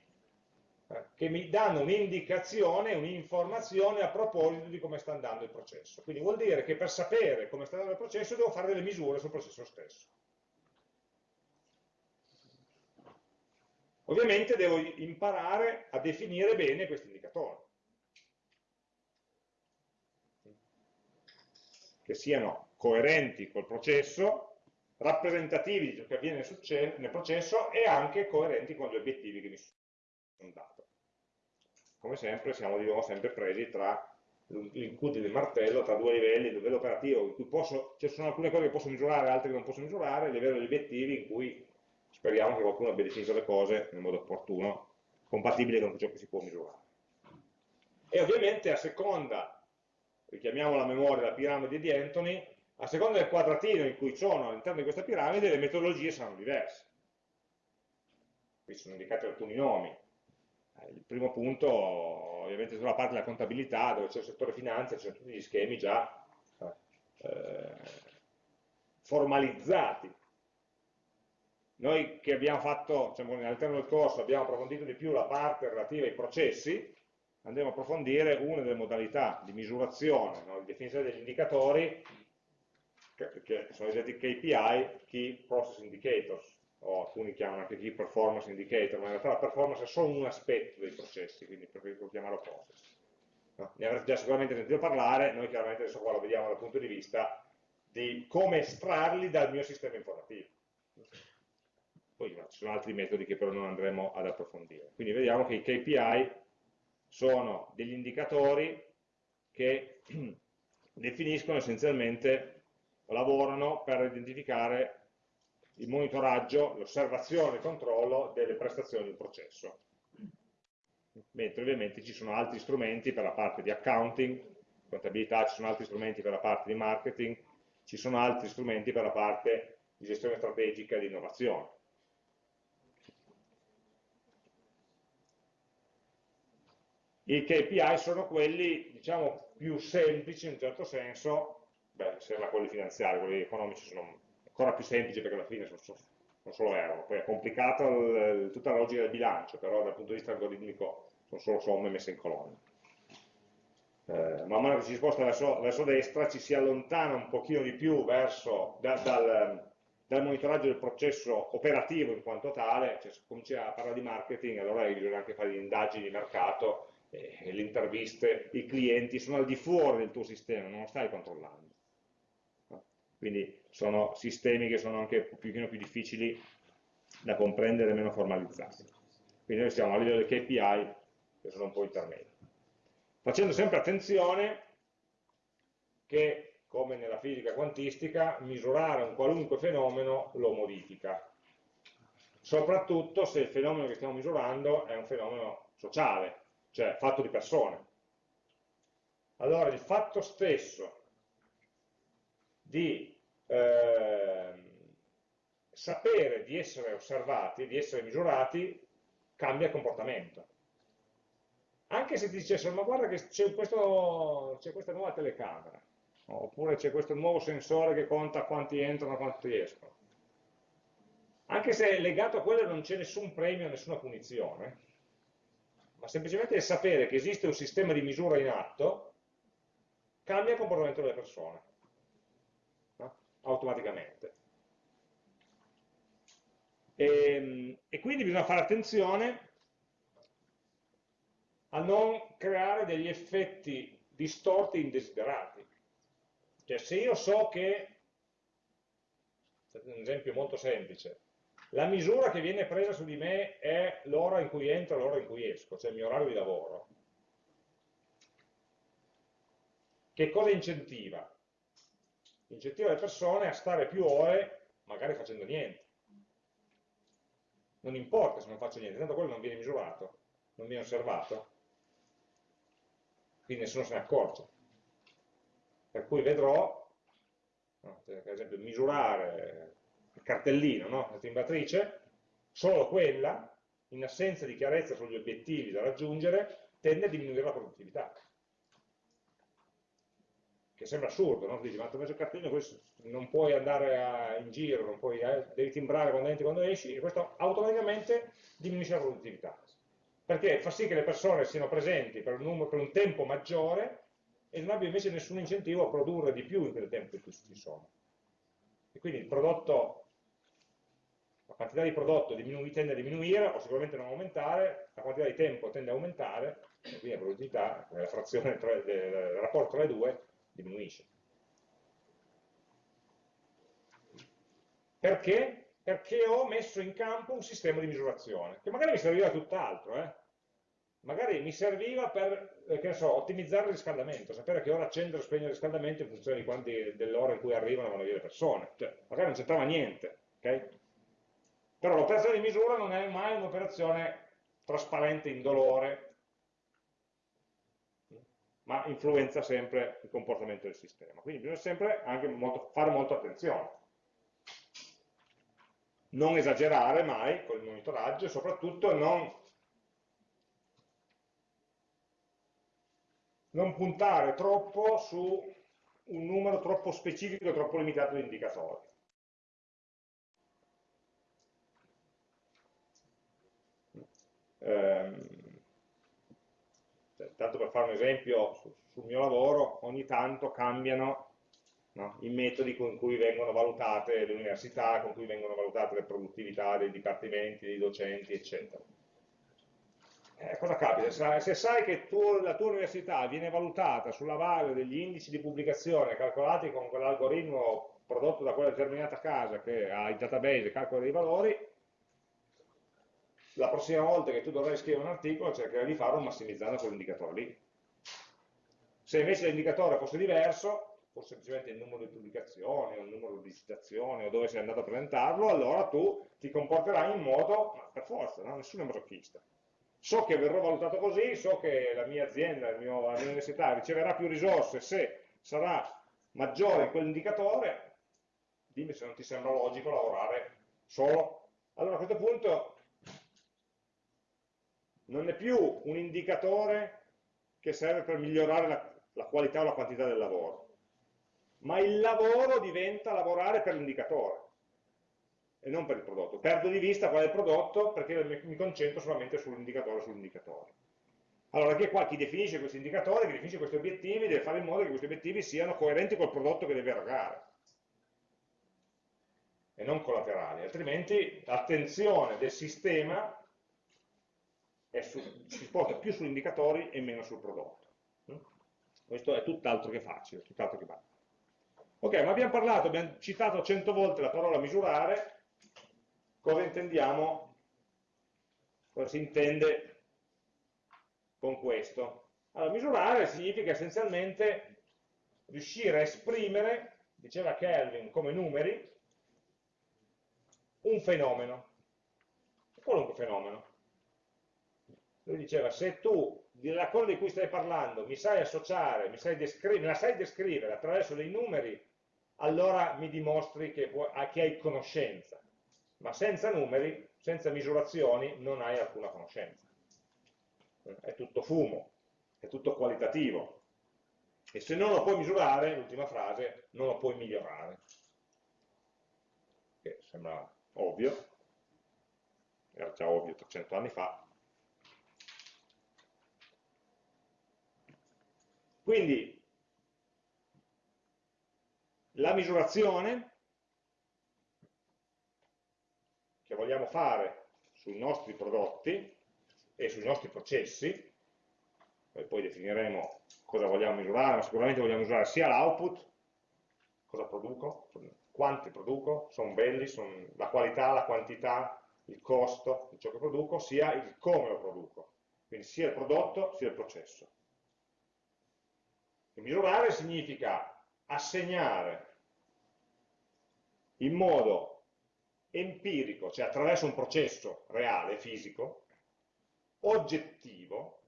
eh, che mi danno un'indicazione, un'informazione a proposito di come sta andando il processo. Quindi vuol dire che per sapere come sta andando il processo devo fare delle misure sul processo stesso. Ovviamente devo imparare a definire bene questi indicatori. Che siano coerenti col processo rappresentativi di ciò che avviene nel processo e anche coerenti con gli obiettivi che mi sono dato. Come sempre siamo di nuovo sempre presi tra l'incudine del martello, tra due livelli, il livello operativo in cui posso, ci sono alcune cose che posso misurare, altre che non posso misurare, il livello degli obiettivi in cui speriamo che qualcuno abbia definito le cose nel modo opportuno, compatibile con ciò che si può misurare. E ovviamente a seconda, richiamiamo la memoria della piramide di Anthony, a seconda del quadratino in cui sono all'interno di questa piramide, le metodologie saranno diverse. Qui sono indicati alcuni nomi. Eh, il primo punto, ovviamente, sulla parte della contabilità, dove c'è il settore finanza, ci sono tutti gli schemi già eh, formalizzati. Noi che abbiamo fatto, diciamo, all'interno del corso, abbiamo approfondito di più la parte relativa ai processi, andremo a approfondire una delle modalità di misurazione, no, di definizione degli indicatori, che sono i KPI, Key Process Indicators, o alcuni chiamano anche Key Performance Indicator, ma in realtà la performance è solo un aspetto dei processi, quindi preferisco chiamarlo process. No? Ne avrete già sicuramente sentito parlare, noi chiaramente adesso qua lo vediamo dal punto di vista di come estrarli dal mio sistema informativo. Poi ci sono altri metodi che però non andremo ad approfondire. Quindi vediamo che i KPI sono degli indicatori che *clears throat* definiscono essenzialmente lavorano per identificare il monitoraggio, l'osservazione e il controllo delle prestazioni un processo. Mentre ovviamente ci sono altri strumenti per la parte di accounting, contabilità, ci sono altri strumenti per la parte di marketing, ci sono altri strumenti per la parte di gestione strategica e di innovazione. I KPI sono quelli, diciamo, più semplici in un certo senso, beh, sembra quelli finanziari, quelli economici sono ancora più semplici perché alla fine sono, sono, solo euro, poi è complicato il, tutta la logica del bilancio, però dal punto di vista algoritmico sono solo somme messe in colonne. Eh, man mano che si sposta verso, verso, destra ci si allontana un pochino di più verso, da, dal, dal, monitoraggio del processo operativo in quanto tale, cioè se cominci a parlare di marketing allora bisogna anche fare le indagini di mercato, eh, le interviste, i clienti sono al di fuori del tuo sistema, non lo stai controllando quindi sono sistemi che sono anche un pochino più difficili da comprendere meno formalizzati. Quindi noi siamo a livello dei KPI che sono un po' intermedi. Facendo sempre attenzione che, come nella fisica quantistica, misurare un qualunque fenomeno lo modifica. Soprattutto se il fenomeno che stiamo misurando è un fenomeno sociale, cioè fatto di persone. Allora il fatto stesso di eh, sapere di essere osservati, di essere misurati, cambia comportamento. Anche se ti dicessero, ma guarda che c'è questa nuova telecamera, oppure c'è questo nuovo sensore che conta quanti entrano e quanti escono. Anche se legato a quello non c'è nessun premio, nessuna punizione, ma semplicemente il sapere che esiste un sistema di misura in atto cambia il comportamento delle persone? Automaticamente. E, ehm, e quindi bisogna fare attenzione a non creare degli effetti distorti indesiderati. Cioè se io so che, un esempio molto semplice, la misura che viene presa su di me è l'ora in cui entro e l'ora in cui esco, cioè il mio orario di lavoro. Che cosa incentiva? Incentiva le persone a stare più ore magari facendo niente. Non importa se non faccio niente, tanto quello non viene misurato, non viene osservato, quindi nessuno se ne accorge. Per cui vedrò, no, per esempio, misurare cartellino, no? la timbratrice, solo quella, in assenza di chiarezza sugli obiettivi da raggiungere, tende a diminuire la produttività. Che sembra assurdo, no? Dici, ma ti ho messo il cartellino, non puoi andare a, in giro, puoi, eh, devi timbrare quando entri e quando esci, e questo automaticamente diminuisce la produttività. Perché fa sì che le persone siano presenti per un, numero, per un tempo maggiore e non abbia invece nessun incentivo a produrre di più in quel tempo in cui ci sono. E quindi il prodotto la quantità di prodotto tende a diminuire o sicuramente non aumentare, la quantità di tempo tende a aumentare, e quindi la produttività, la frazione tra, del rapporto tra le due diminuisce. Perché? Perché ho messo in campo un sistema di misurazione, che magari mi serviva tutt'altro, eh? magari mi serviva per eh, so, ottimizzare il riscaldamento, sapere che ora accendere o spegnere il riscaldamento in funzione dell'ora in cui arrivano vanno via le persone, cioè, magari non c'entrava niente, okay? Però l'operazione di misura non è mai un'operazione trasparente, indolore, ma influenza sempre il comportamento del sistema. Quindi bisogna sempre molto, fare molto attenzione. Non esagerare mai con il monitoraggio e soprattutto non, non puntare troppo su un numero troppo specifico, troppo limitato di indicatori. Ehm, tanto per fare un esempio, su, sul mio lavoro ogni tanto cambiano no, i metodi con cui vengono valutate le università, con cui vengono valutate le produttività dei dipartimenti, dei docenti, eccetera. Eh, cosa capita? Se, se sai che tu, la tua università viene valutata sulla base degli indici di pubblicazione calcolati con quell'algoritmo prodotto da quella determinata casa che ha il database e calcola dei valori, la prossima volta che tu dovrai scrivere un articolo cercherai di farlo massimizzando quell'indicatore lì. Se invece l'indicatore fosse diverso, fosse semplicemente il numero di pubblicazioni o il numero di citazioni o dove sei andato a presentarlo, allora tu ti comporterai in modo, ma per forza, no? nessuno è masochista. So che verrò valutato così, so che la mia azienda, mio, la mia università riceverà più risorse se sarà maggiore in quell'indicatore, dimmi se non ti sembra logico lavorare solo. Allora a questo punto non è più un indicatore che serve per migliorare la, la qualità o la quantità del lavoro, ma il lavoro diventa lavorare per l'indicatore e non per il prodotto. Perdo di vista qual è il prodotto perché mi concentro solamente sull'indicatore sull'indicatore. Allora, anche qua chi definisce questi indicatori, chi definisce questi obiettivi, deve fare in modo che questi obiettivi siano coerenti col prodotto che deve erogare e non collaterali, altrimenti l'attenzione del sistema su, si sposta più sugli indicatori e meno sul prodotto. Mm? Questo è tutt'altro che facile, tutt'altro che facile. Ok, ma abbiamo parlato, abbiamo citato cento volte la parola misurare, cosa intendiamo, cosa si intende con questo? Allora, misurare significa essenzialmente riuscire a esprimere, diceva Kelvin, come numeri, un fenomeno, qualunque fenomeno lui diceva se tu della cosa di cui stai parlando mi sai associare, mi sai me la sai descrivere attraverso dei numeri, allora mi dimostri che, che hai conoscenza, ma senza numeri, senza misurazioni, non hai alcuna conoscenza. è tutto fumo, è tutto qualitativo. E se non lo puoi misurare, l'ultima frase, non lo puoi migliorare. Che sembra ovvio, era già ovvio 300 anni fa. Quindi la misurazione che vogliamo fare sui nostri prodotti e sui nostri processi, poi definiremo cosa vogliamo misurare, ma sicuramente vogliamo misurare sia l'output, cosa produco, quanti produco, sono belli, sono la qualità, la quantità, il costo di ciò che produco, sia il come lo produco, quindi sia il prodotto sia il processo. Misurare significa assegnare in modo empirico, cioè attraverso un processo reale, fisico, oggettivo,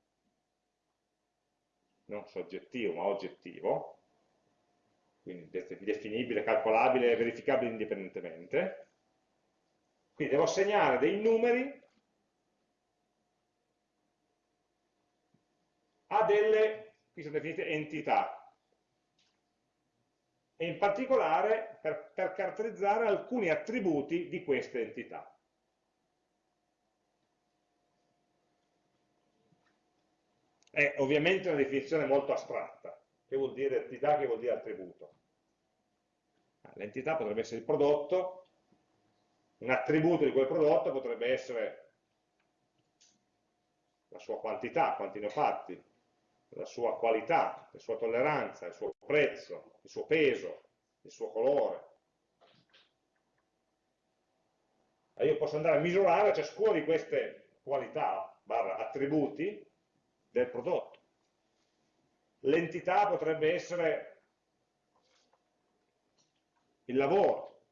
non soggettivo ma oggettivo, quindi definibile, calcolabile e verificabile indipendentemente, quindi devo assegnare dei numeri a delle, qui sono definite entità, e in particolare per, per caratterizzare alcuni attributi di queste entità. È ovviamente una definizione molto astratta, che vuol dire entità, che vuol dire attributo. L'entità potrebbe essere il prodotto, un attributo di quel prodotto potrebbe essere la sua quantità, quanti ne ho fatti, la sua qualità, la sua tolleranza, il suo prezzo, il suo peso, il suo colore. E io posso andare a misurare ciascuna di queste qualità, barra attributi, del prodotto. L'entità potrebbe essere il lavoro,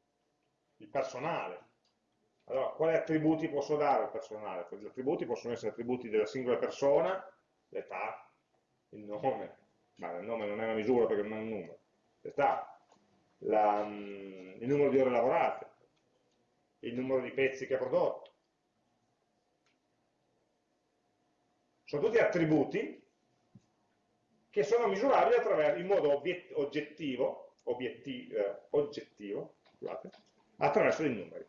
il personale. Allora, quali attributi posso dare al personale? Gli attributi possono essere attributi della singola persona, l'età, il nome, ma il nome non è una misura perché non è un numero, l'età, la, mm, il numero di ore lavorate, il numero di pezzi che ha prodotto. Sono tutti attributi che sono misurabili in modo oggettivo, obietti, eh, oggettivo scusate, attraverso dei numeri.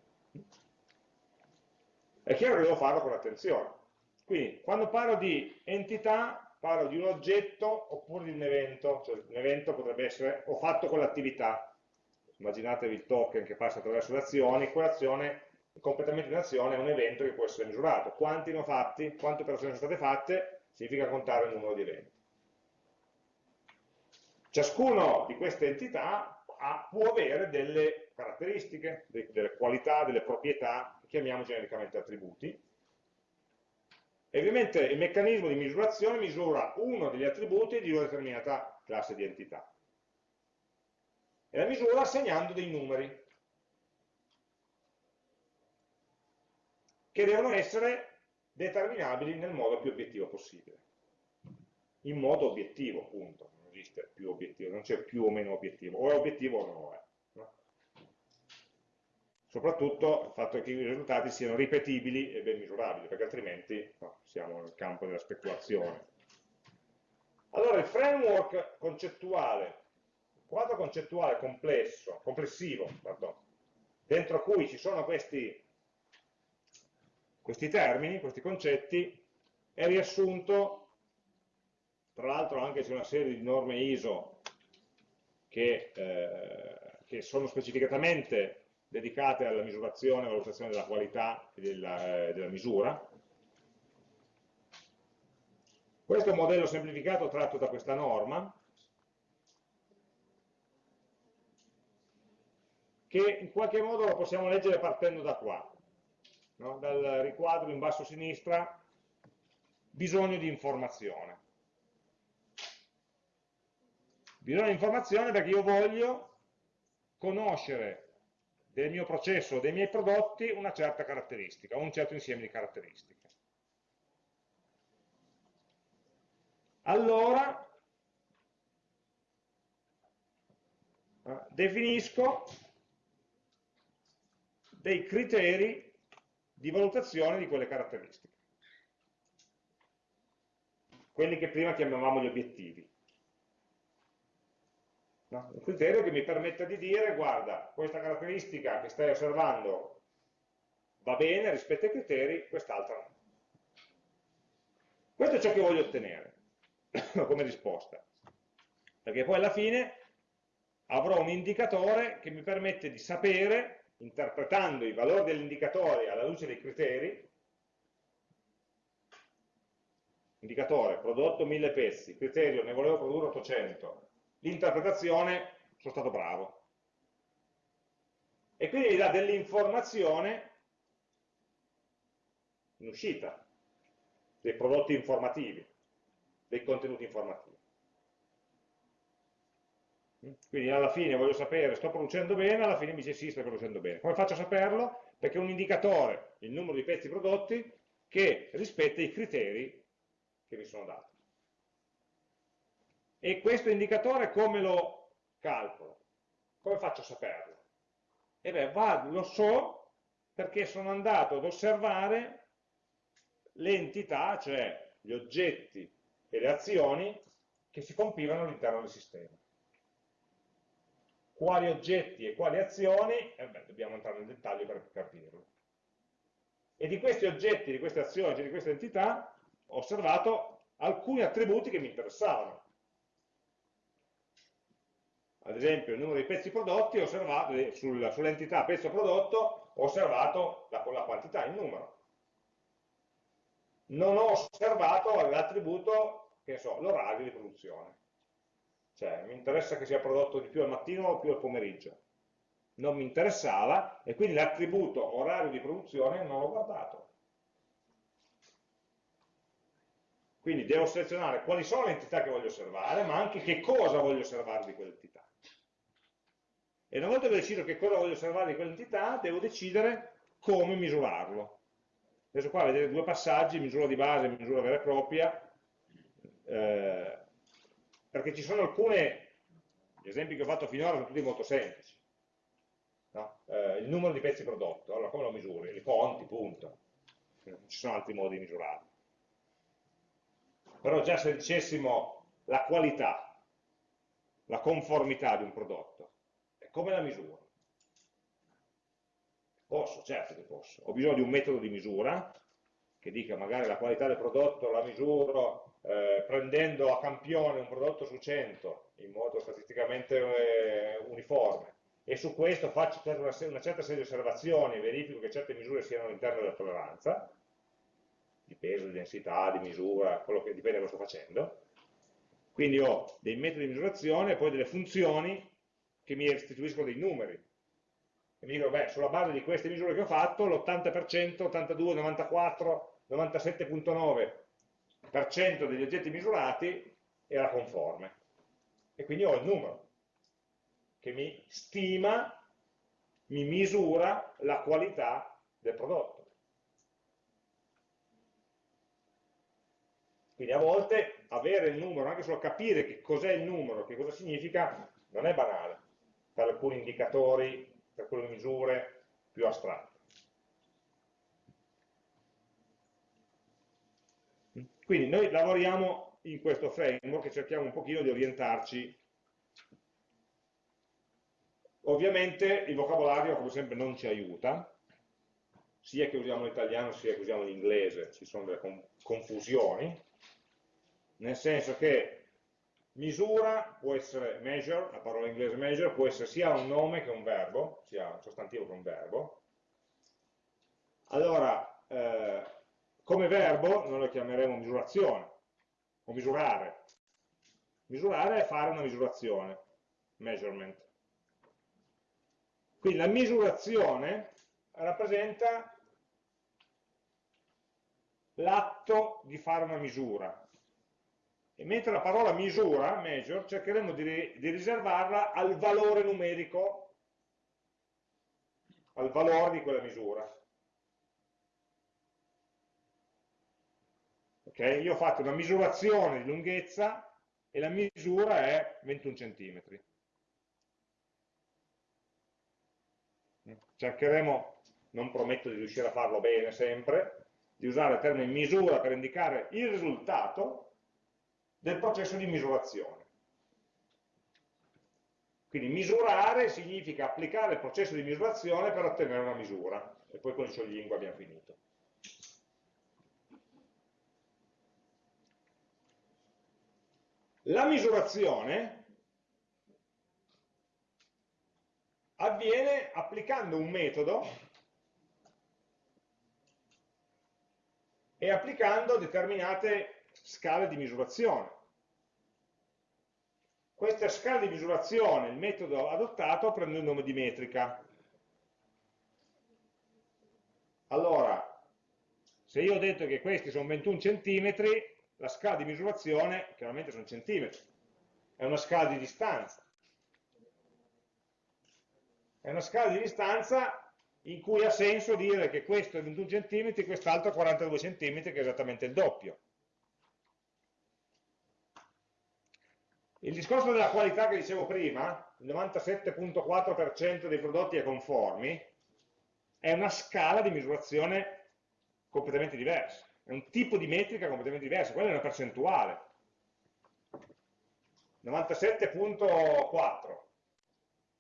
È chiaro che devo farlo con attenzione. Quindi, quando parlo di entità, parlo di un oggetto oppure di un evento, cioè un evento potrebbe essere ho fatto quell'attività, immaginatevi il token che passa attraverso le azioni, quell'azione, il completamento di un'azione è un evento che può essere misurato, quanti ne ho fatti, quante operazioni sono state fatte, significa contare il numero di eventi. Ciascuno di queste entità ha, può avere delle caratteristiche, delle qualità, delle proprietà, chiamiamo genericamente attributi, e ovviamente il meccanismo di misurazione misura uno degli attributi di una determinata classe di entità. E la misura assegnando dei numeri, che devono essere determinabili nel modo più obiettivo possibile. In modo obiettivo, appunto. Non esiste più obiettivo, non c'è più o meno obiettivo. O è obiettivo o non lo è soprattutto il fatto che i risultati siano ripetibili e ben misurabili, perché altrimenti no, siamo nel campo della speculazione. Allora il framework concettuale, il quadro concettuale complesso, complessivo, pardon, dentro cui ci sono questi, questi termini, questi concetti, è riassunto, tra l'altro anche su una serie di norme ISO che, eh, che sono specificatamente dedicate alla misurazione e valutazione della qualità e della, eh, della misura. Questo è un modello semplificato tratto da questa norma, che in qualche modo lo possiamo leggere partendo da qua, no? dal riquadro in basso a sinistra, bisogno di informazione. Bisogno di informazione perché io voglio conoscere del mio processo o dei miei prodotti una certa caratteristica, un certo insieme di caratteristiche. Allora eh, definisco dei criteri di valutazione di quelle caratteristiche. quelli che prima chiamavamo gli obiettivi. No? Un criterio che mi permette di dire, guarda, questa caratteristica che stai osservando va bene rispetto ai criteri, quest'altra no. Questo è ciò che voglio ottenere *coughs* come risposta. Perché poi alla fine avrò un indicatore che mi permette di sapere, interpretando i valori dell'indicatore alla luce dei criteri, indicatore prodotto 1000 pezzi, criterio ne volevo produrre 800, l'interpretazione sono stato bravo. E quindi mi dà dell'informazione in uscita, dei prodotti informativi, dei contenuti informativi. Quindi alla fine voglio sapere, sto producendo bene, alla fine mi dice sì, sto producendo bene. Come faccio a saperlo? Perché è un indicatore, il numero di pezzi prodotti, che rispetta i criteri che mi sono dati. E questo indicatore come lo calcolo? Come faccio a saperlo? E beh, vado, lo so perché sono andato ad osservare le entità, cioè gli oggetti e le azioni che si compilano all'interno del sistema quali oggetti e quali azioni, eh beh, dobbiamo entrare nel dettaglio per capirlo. E di questi oggetti, di queste azioni, cioè di queste entità, ho osservato alcuni attributi che mi interessavano. Ad esempio, il numero di pezzi prodotti, sull'entità pezzo prodotto, ho osservato la, la quantità, il numero. Non ho osservato l'attributo, che so, l'orario di produzione cioè, mi interessa che sia prodotto di più al mattino o più al pomeriggio. Non mi interessava e quindi l'attributo orario di produzione non l'ho guardato. Quindi devo selezionare quali sono le entità che voglio osservare, ma anche che cosa voglio osservare di quell'entità. E una volta che decido che cosa voglio osservare di quell'entità, devo decidere come misurarlo. Adesso qua vedete due passaggi, misura di base e misura vera e propria. Eh, perché ci sono alcune, gli esempi che ho fatto finora sono tutti molto semplici. No? Eh, il numero di pezzi prodotto, allora come lo misuri? Li conti, punto. Non ci sono altri modi di misurarlo. Però già se dicessimo la qualità, la conformità di un prodotto, come la misuro? Posso, certo che posso. Ho bisogno di un metodo di misura che dica magari la qualità del prodotto la misuro eh, prendendo a campione un prodotto su 100 in modo statisticamente eh, uniforme e su questo faccio una, una, certa serie di osservazioni e verifico che certe misure siano all'interno della tolleranza, di peso, di densità, di misura, quello che dipende da cosa sto facendo. Quindi ho dei metodi di misurazione e poi delle funzioni che mi restituiscono dei numeri. E mi dico, beh, sulla base di queste misure che ho fatto, l'80%, 82, 94, 97.9 degli oggetti misurati era conforme. E quindi ho il numero che mi stima, mi misura la qualità del prodotto. Quindi a volte avere il numero, anche solo capire che cos'è il numero, che cosa significa, non è banale per alcuni indicatori, per alcune misure più astratte. Quindi noi lavoriamo in questo framework e cerchiamo un pochino di orientarci. Ovviamente il vocabolario, come sempre, non ci aiuta, sia che usiamo l'italiano sia che usiamo l'inglese, ci sono delle confusioni, nel senso che misura può essere measure, la parola inglese measure, può essere sia un nome che un verbo, sia un sostantivo che un verbo. Allora, eh, come verbo noi lo chiameremo misurazione, o misurare. Misurare è fare una misurazione, measurement. Quindi la misurazione rappresenta l'atto di fare una misura. E mentre la parola misura, measure, cercheremo di, di riservarla al valore numerico, al valore di quella misura. Okay? Io ho fatto una misurazione di lunghezza e la misura è 21 cm. Cercheremo, non prometto di riuscire a farlo bene sempre, di usare il termine misura per indicare il risultato, del processo di misurazione. Quindi misurare significa applicare il processo di misurazione per ottenere una misura. E poi con il scioglilingua abbiamo finito. La misurazione avviene applicando un metodo e applicando determinate scale di misurazione. Questa scala di misurazione, il metodo adottato, prende il nome di metrica. Allora, se io ho detto che questi sono 21 centimetri, la scala di misurazione chiaramente sono centimetri, è una scala di distanza. È una scala di distanza in cui ha senso dire che questo è 21 cm e quest'altro è 42 cm, che è esattamente il doppio. Il discorso della qualità che dicevo prima, il 97.4% dei prodotti è conformi, è una scala di misurazione completamente diversa, è un tipo di metrica completamente diversa, quella è una percentuale. 97.4.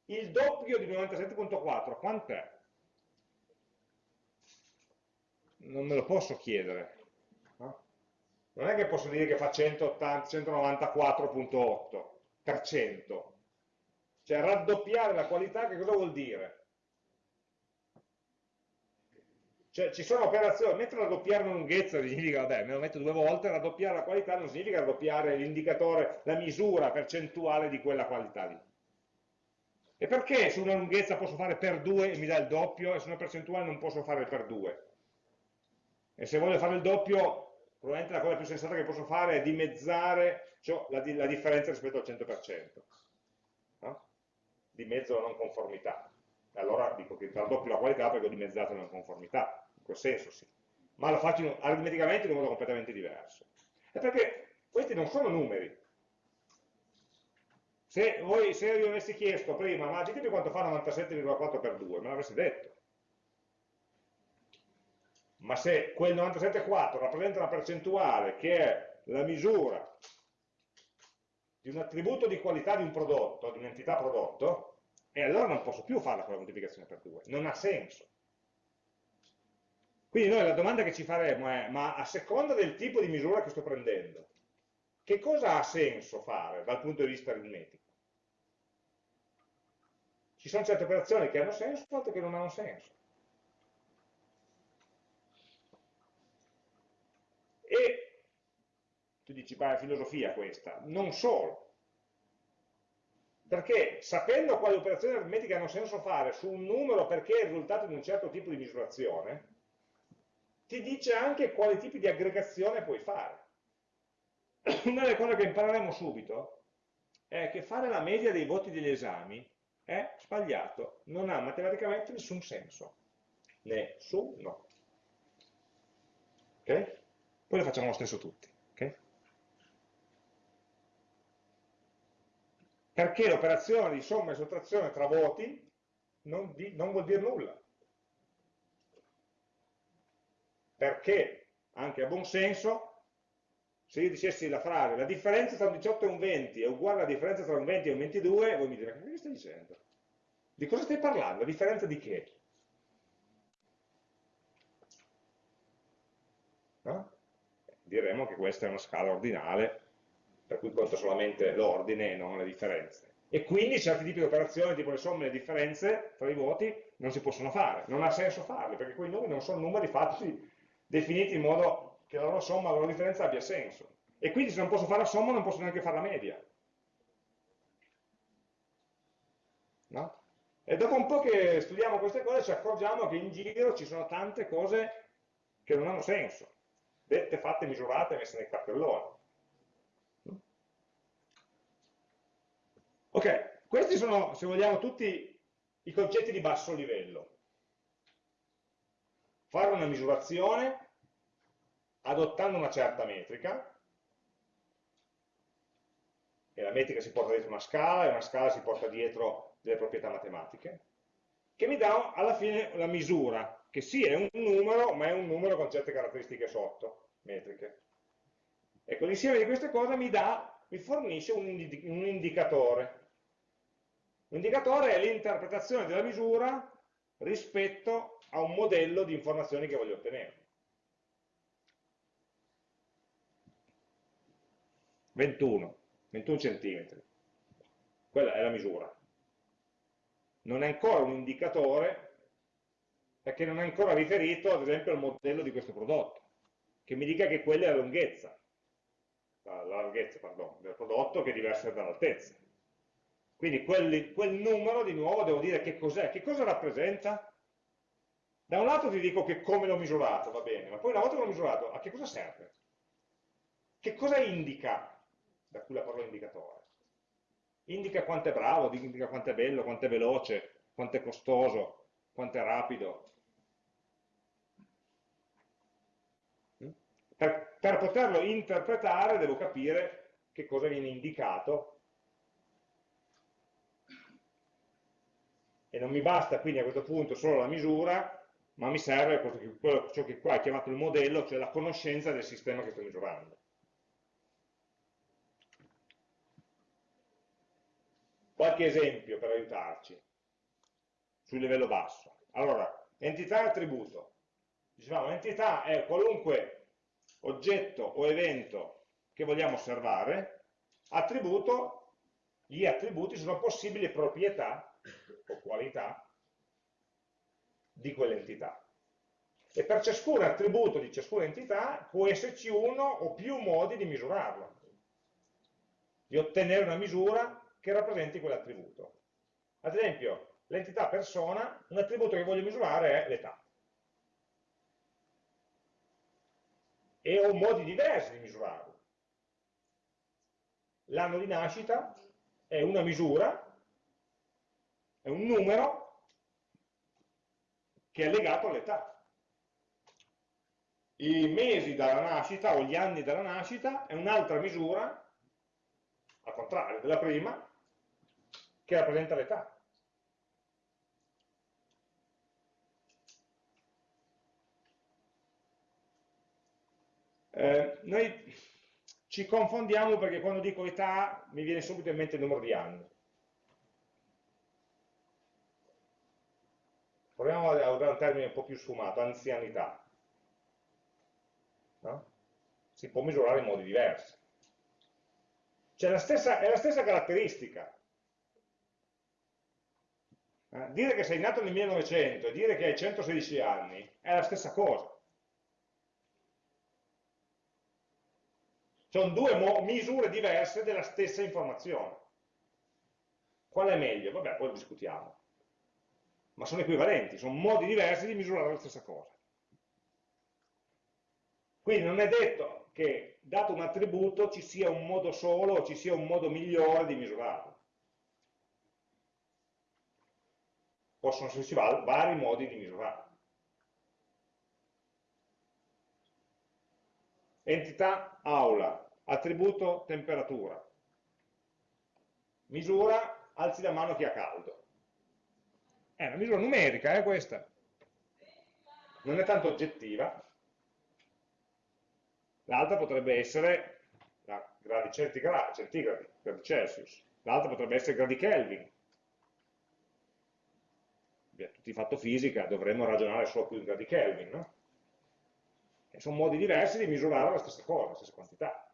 Il doppio di 97.4, quant'è? Non me lo posso chiedere non è che posso dire che fa 194.8%, cioè raddoppiare la qualità che cosa vuol dire? Cioè ci sono operazioni, mentre raddoppiare una lunghezza significa, vabbè, me lo metto due volte, raddoppiare la qualità non significa raddoppiare l'indicatore, la misura percentuale di quella qualità lì. E perché su una lunghezza posso fare per 2 e mi dà il doppio e su una percentuale non posso fare per 2? E se voglio fare il doppio probabilmente la cosa più sensata che posso fare è dimezzare cioè, la, la, differenza rispetto al 100%, no? di mezzo la non conformità. Allora dico che raddoppio la qualità perché ho dimezzato la non conformità, in quel senso sì. Ma lo faccio aritmeticamente in un modo completamente diverso. E perché questi non sono numeri. Se, voi, se io avessi chiesto prima, ma ditemi quanto fa 97,4 per 2, me l'avreste detto ma se quel 97,4 rappresenta una percentuale che è la misura di un attributo di qualità di un prodotto, di un'entità prodotto, e allora non posso più farla con la moltiplicazione per 2, non ha senso. Quindi noi la domanda che ci faremo è, ma a seconda del tipo di misura che sto prendendo, che cosa ha senso fare dal punto di vista aritmetico? Ci sono certe operazioni che hanno senso, altre che non hanno senso. E tu dici, ma è filosofia questa, non solo. Perché sapendo quali operazioni aritmetiche hanno senso fare su un numero perché è il risultato di un certo tipo di misurazione, ti dice anche quali tipi di aggregazione puoi fare. *clears throat* Una delle cose che impareremo subito è che fare la media dei voti degli esami è sbagliato, non ha matematicamente nessun senso. Nessuno. Ok? poi lo facciamo lo stesso tutti. Okay? Perché l'operazione di somma e sottrazione tra voti non, di, non vuol dire nulla. Perché, anche a buon senso, se io dicessi la frase la differenza tra un 18 e un 20 è uguale alla differenza tra un 20 e un 22, voi mi direte, che stai dicendo? Di cosa stai parlando? La differenza di che? No? diremo che questa è una scala ordinale, per cui conta solamente l'ordine e non le differenze. E quindi certi tipi di operazioni, tipo le somme e le differenze tra i voti, non si possono fare, non ha senso farle, perché quei numeri non sono numeri fatti, definiti in modo che la loro somma, la loro differenza abbia senso. E quindi se non posso fare la somma non posso neanche fare la media. No? E dopo un po' che studiamo queste cose ci accorgiamo che in giro ci sono tante cose che non hanno senso dette fatte, misurate, messe nei cartelloni. Ok, questi sono, se vogliamo, tutti i concetti di basso livello. Fare una misurazione adottando una certa metrica, e la metrica si porta dietro una scala, e una scala si porta dietro delle proprietà matematiche, che mi dà alla fine la misura, che sì è un numero, ma è un numero con certe caratteristiche sotto, metriche. Ecco, l'insieme di queste cose mi, dà, mi fornisce un, un indicatore. Un indicatore è l'interpretazione della misura rispetto a un modello di informazioni che voglio ottenere. 21, 21 centimetri. Quella è la misura. Non è ancora un indicatore perché non è ancora riferito, ad esempio, al modello di questo prodotto, che mi dica che quella è la lunghezza, la larghezza, pardon, del prodotto che è diversa dall'altezza. Quindi quel, quel numero, di nuovo, devo dire che cos'è, che cosa rappresenta? Da un lato ti dico che come l'ho misurato, va bene, ma poi una volta che l'ho misurato, a che cosa serve? Che cosa indica, da cui la parola indicatore? Indica quanto è bravo, indica quanto è bello, quanto è veloce, quanto è costoso, quanto è rapido. Per, per poterlo interpretare devo capire che cosa viene indicato e non mi basta quindi a questo punto solo la misura, ma mi serve quello, ciò che qua è chiamato il modello, cioè la conoscenza del sistema che sto misurando. Qualche esempio per aiutarci sul livello basso. Allora, entità e attributo. Dicevamo, entità è qualunque oggetto o evento che vogliamo osservare, attributo, gli attributi sono possibili proprietà o qualità di quell'entità. E per ciascun attributo di ciascuna entità può esserci uno o più modi di misurarlo, di ottenere una misura che rappresenti quell'attributo. Ad esempio, l'entità persona, un attributo che voglio misurare è l'età. E ho modi diversi di misurarlo. L'anno di nascita è una misura, è un numero che è legato all'età. I mesi dalla nascita o gli anni dalla nascita è un'altra misura, al contrario della prima, che rappresenta l'età. Eh, noi ci confondiamo perché quando dico età mi viene subito in mente il numero di anni. Proviamo a usare un termine un po' più sfumato, anzianità. No? Si può misurare in modi diversi. La stessa, è la stessa caratteristica. Eh? Dire che sei nato nel 1900 e dire che hai 116 anni è la stessa cosa. Sono due misure diverse della stessa informazione. Qual è meglio? Vabbè, poi lo discutiamo. Ma sono equivalenti, sono modi diversi di misurare la stessa cosa. Quindi non è detto che, dato un attributo, ci sia un modo solo o ci sia un modo migliore di misurarlo. Possono esserci vari modi di misurarlo. entità aula, attributo temperatura, misura alzi la mano chi ha caldo. È una misura numerica, è eh, questa. Non è tanto oggettiva. L'altra potrebbe essere la gradi centigradi, centigradi, gradi Celsius. L'altra potrebbe essere gradi Kelvin. Beh, tutti fatto fisica, dovremmo ragionare solo più in gradi Kelvin, no? E sono modi diversi di misurare la stessa cosa, la stessa quantità.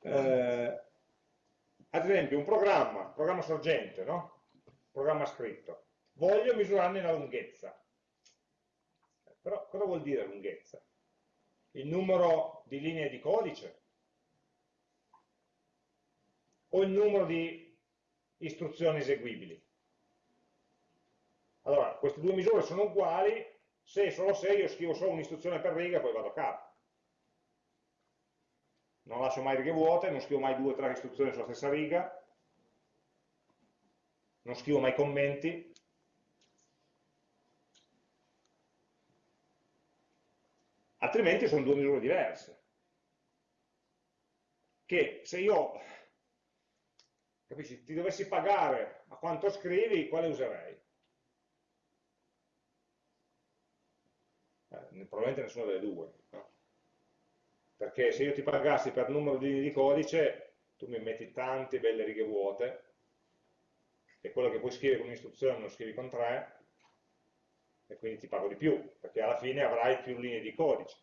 Eh, ad esempio un programma, programma sorgente, no? programma scritto, voglio misurarne la lunghezza. Però cosa vuol dire lunghezza? Il numero di linee di codice? O il numero di istruzioni eseguibili? Allora, queste due misure sono uguali se e solo se io scrivo solo un'istruzione per riga e poi vado a capo. Non lascio mai righe vuote, non scrivo mai due o tre istruzioni sulla stessa riga, non scrivo mai commenti. Altrimenti sono due misure diverse. Che se io capisci, ti dovessi pagare a quanto scrivi, quale userei? probabilmente nessuna delle due. No? Perché se io ti pagassi per numero di linee di codice, tu mi metti tante belle righe vuote, e quello che puoi scrivere con un'istruzione lo scrivi con tre, e quindi ti pago di più, perché alla fine avrai più linee di codice.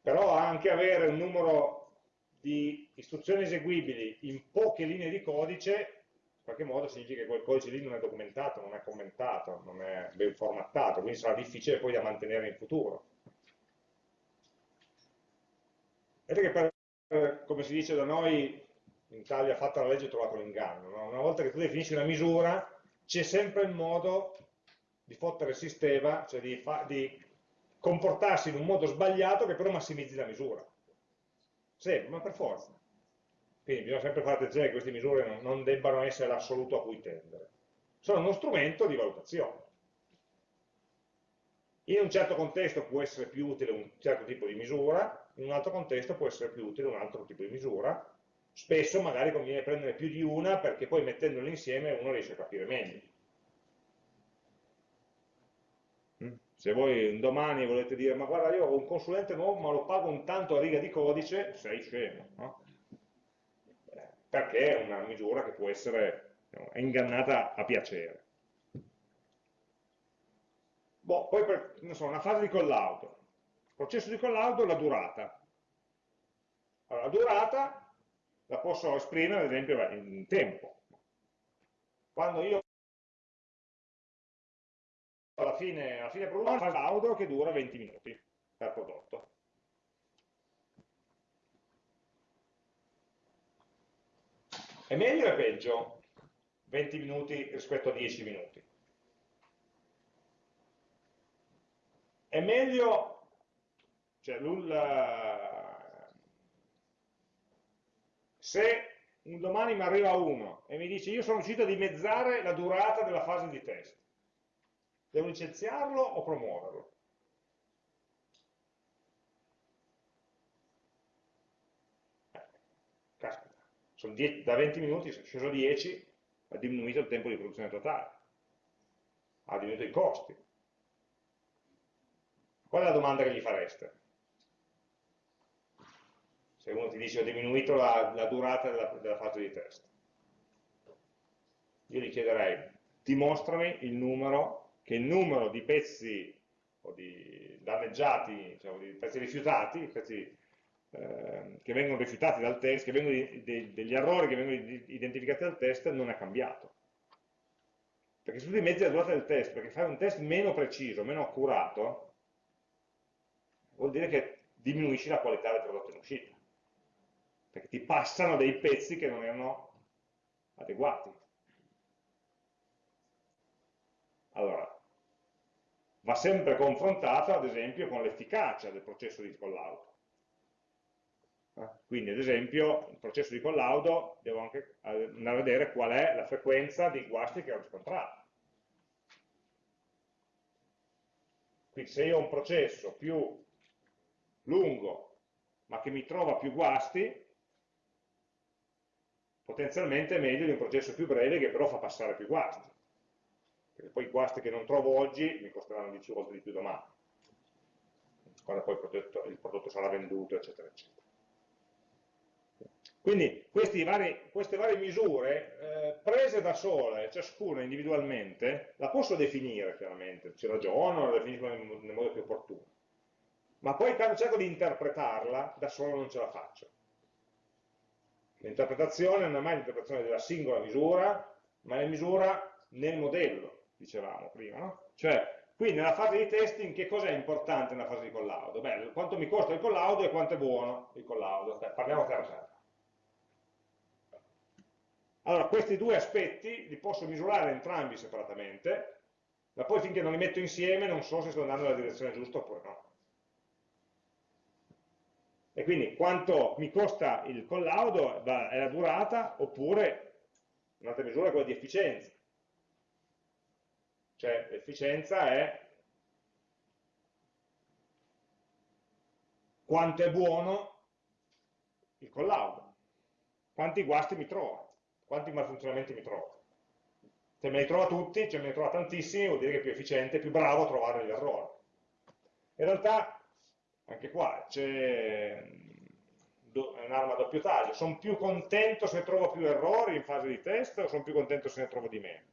Però anche avere un numero di istruzioni eseguibili in poche linee di codice in qualche modo significa che quel codice lì non è documentato, non è commentato, non è ben formattato, quindi sarà difficile poi da mantenere in futuro. Vedete che per, come si dice da noi, in Italia fatta la legge trovato l'inganno, no? una volta che tu definisci una misura c'è sempre il modo di fottere il sistema, cioè di, di comportarsi in un modo sbagliato che però massimizzi la misura. Sempre, ma per forza. Quindi bisogna sempre fare attenzione che queste misure non, non debbano essere l'assoluto a cui tendere. Sono uno strumento di valutazione. In un certo contesto può essere più utile un certo tipo di misura, in un altro contesto può essere più utile un altro tipo di misura. Spesso magari conviene prendere più di una perché poi mettendole insieme uno riesce a capire meglio. Mm? Se voi domani volete dire, ma guarda io ho un consulente nuovo ma lo pago un tanto a riga di codice, sei scemo. No? perché è una misura che può essere è ingannata a piacere. Boh, poi per, so, una fase di collaudo. Processo di collaudo è la durata. Allora, la durata la posso esprimere, ad esempio, in tempo. Quando io alla fine, alla fine produco una fase laudo che dura 20 minuti per prodotto. È meglio o è peggio 20 minuti rispetto a 10 minuti? È meglio, cioè, se un domani mi arriva uno e mi dice io sono riuscito a dimezzare la durata della fase di test, devo licenziarlo o promuoverlo? dieci, da 20 minuti sono sceso a 10, ha diminuito il tempo di produzione totale, ha diminuito i costi. Qual è la domanda che gli fareste? Se uno ti dice ho diminuito la, la durata della, della fase di test. Io gli chiederei, dimostrami il numero, che il numero di pezzi o di danneggiati, diciamo, di pezzi rifiutati, pezzi Ehm, che vengono rifiutati dal test, vengono, de, degli errori che vengono identificati dal test non è cambiato. Perché se tu dimezzi la durata del test, perché fai un test meno preciso, meno accurato, vuol dire che diminuisci la qualità del prodotto in uscita. Perché ti passano dei pezzi che non erano adeguati. Allora, va sempre confrontato ad esempio con l'efficacia del processo di collaudo. Quindi ad esempio il processo di collaudo devo anche andare a vedere qual è la frequenza di guasti che ho riscontrato. Quindi se io ho un processo più lungo ma che mi trova più guasti, potenzialmente è meglio di un processo più breve che però fa passare più guasti. Perché poi i guasti che non trovo oggi mi costeranno 10 volte di più domani, quando poi il prodotto, il prodotto sarà venduto, eccetera, eccetera. Quindi vari, queste varie misure, eh, prese da sole, ciascuna individualmente, la posso definire chiaramente, ci ragiono, la definisco nel, nel modo più opportuno. Ma poi quando cerco di interpretarla, da solo non ce la faccio. L'interpretazione non è mai l'interpretazione della singola misura, ma la misura nel modello, dicevamo prima. No? Cioè, qui nella fase di testing che cosa è importante nella fase di collaudo? Beh, quanto mi costa il collaudo e quanto è buono il collaudo. Beh, parliamo terra terra. Allora, questi due aspetti li posso misurare entrambi separatamente, ma poi finché non li metto insieme non so se sto andando nella direzione giusta oppure no. E quindi quanto mi costa il collaudo è la durata, oppure un'altra misura è quella di efficienza. Cioè l'efficienza è quanto è buono il collaudo, quanti guasti mi trova quanti malfunzionamenti mi trovo. Se me li trova tutti, cioè me ne trova tantissimi, vuol dire che è più efficiente, più bravo a trovare gli errori. In realtà, anche qua, c'è un'arma a doppio taglio, sono più contento se trovo più errori in fase di test o sono più contento se ne trovo di meno?